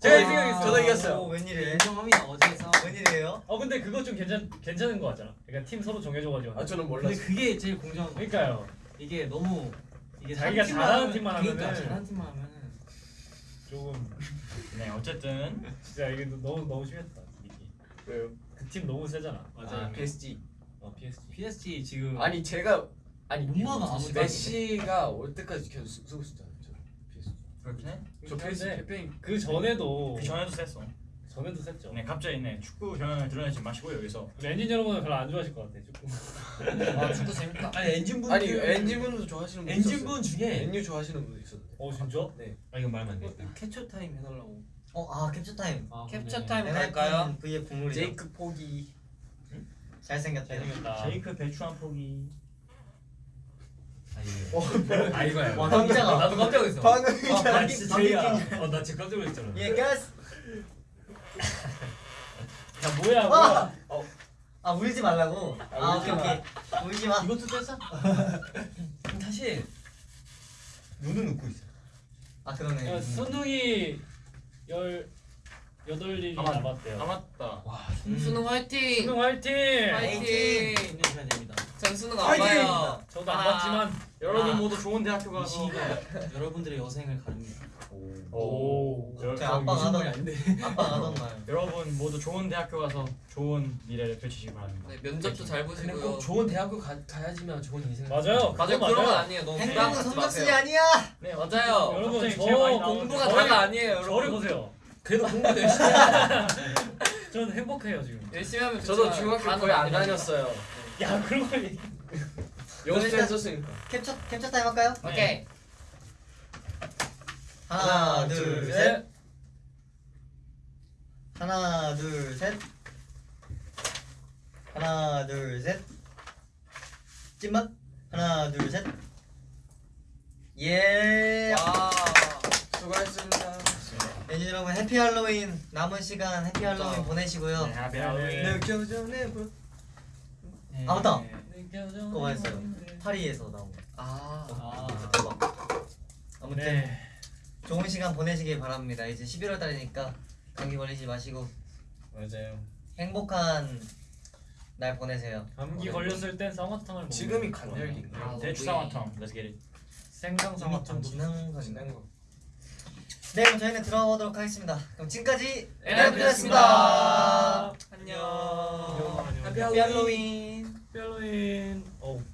제가 이승이 아, 이겼어. 저도 이겼어요. 오, 웬일이에요? 인정합니다. 어제에서. 웬일이에요? 어 근데 그거 좀 괜찮 괜찮은 거 같잖아. 그러니까 팀 서로 정해줘가지고. 아 저는 근데 몰랐어요. 그게 제일 공정한 거. 그러니까요. 이게 너무 이게 자기가 한 팀만 잘하는 하면- 팀만 그러니까 하면은 잘하는 팀만 하면은 조금 네 어쨌든 진짜 이게 너무 너무 심했다. 이게. 왜요? 그 팀 너무 세잖아. 아 PSG. 어 PSG. PSG 지금 아니 제가 아니 못 막아, 아무리 메시가 올 때까지 계속 쓰- 쓰고 PSG. 그렇긴 해. 저 근데 스페인 그 전에도 그 전에도 셌어. 전에도 셌죠. 네 갑자기 네 축구 경향을 드러내지 마시고 여기서 엔진 여러분은 별로 안 좋아하실 것 같아 축구. 아 축구 재밌다. 아니 엔진 분 아니 엔진 분도 좋아하시는 분 있었어요. 엔진 분 중에 맨유 좋아하시는 분 있었는데. 어 진짜? 아 이건 말하면 안 돼. 캡처 타임 해달라고. 어아 캡처 타임. 아, 캡처 근데- 타임 갈까요? V의 국룰이죠. 제이크 포기. 잘생겼다. 잘생겼다. 제이크 배추 한 포기 아니 아 이거야. 와 깜짝아. 나도 깜짝 놀랐어. 아, 나 방귀- 진짜 제이야. 낀 어나 지금 깜짝 놀랐잖아. 예 가스. 야 뭐야 뭐야. 아 울지 말라고. 아 오케이 오케이. 울지 마. 이것도 뗐어? 사실 눈은 웃고 있어. 아 그러네. 야, 선웅이 열 여덟 일이 아마- 남았대요. 남았다 수능 화이팅. 선웅 화이팅! 화이팅. 힘내셔야 됩니다. 전 수능 안 봐요. 저도 안 아. 봤지만 여러분 아. 모두 좋은 대학교 이 가서 여러분들의 여생을 가릅니다. 오. 여- 제 아빠가 하던 아닌데. 아빠가 하던 말. 여러분 모두 좋은 대학교 가서 좋은 미래를 펼치시기 바랍니다 네, 면접도 잘 보시고요. 꼭 좋은 대학교 가, 가야지만 좋은 인생. 맞아요. 맞아요. 그런 건. 아니에요. 너무 갖지 성적순이. 아니야. 네 맞아요. 여러분 저 공부가 저를- 다가 아니에요, 저를 여러분. 보세요. 그래도 공부 열심히. 저는 행복해요 지금. 열심히 하면 저도 중학교 거의 안. 다녔어요. 야 그런 걸 연습 했었으니까. 캡처 캡처 타임 할까요? 오케이. 하나, 둘, 둘, 셋. 하나, 둘, 셋. 하나, 둘, 셋. 찐맛. 하나, 둘, 셋. 예. 와. 수고하셨습니다. 네, 여러분 해피 할로윈 남은 시간 해피 할로윈. 보내시고요. 네, happy Halloween. 느껴져내 부. 아 맞다. 네. 그거 말했어요. 파리에서 나온 거. 아. 아. 대박. 아무튼 네. 좋은 시간 보내시길 바랍니다. 이제 11월 달이니까 감기 걸리지 마시고 맞아요. 행복한 날 보내세요. 감기 걸렸을 땐 쌍화탕을 먹는 지금이. 간절기. 아, 대추 쌍화탕 Let's get it 생강 쌍화탕도 지난 거. 지난 거. 네 그럼 저희는 들어가보도록 하겠습니다. 그럼 지금까지 에나드였습니다. 안녕. 안녕. 해피 할로윈. 뼈로인. 어우.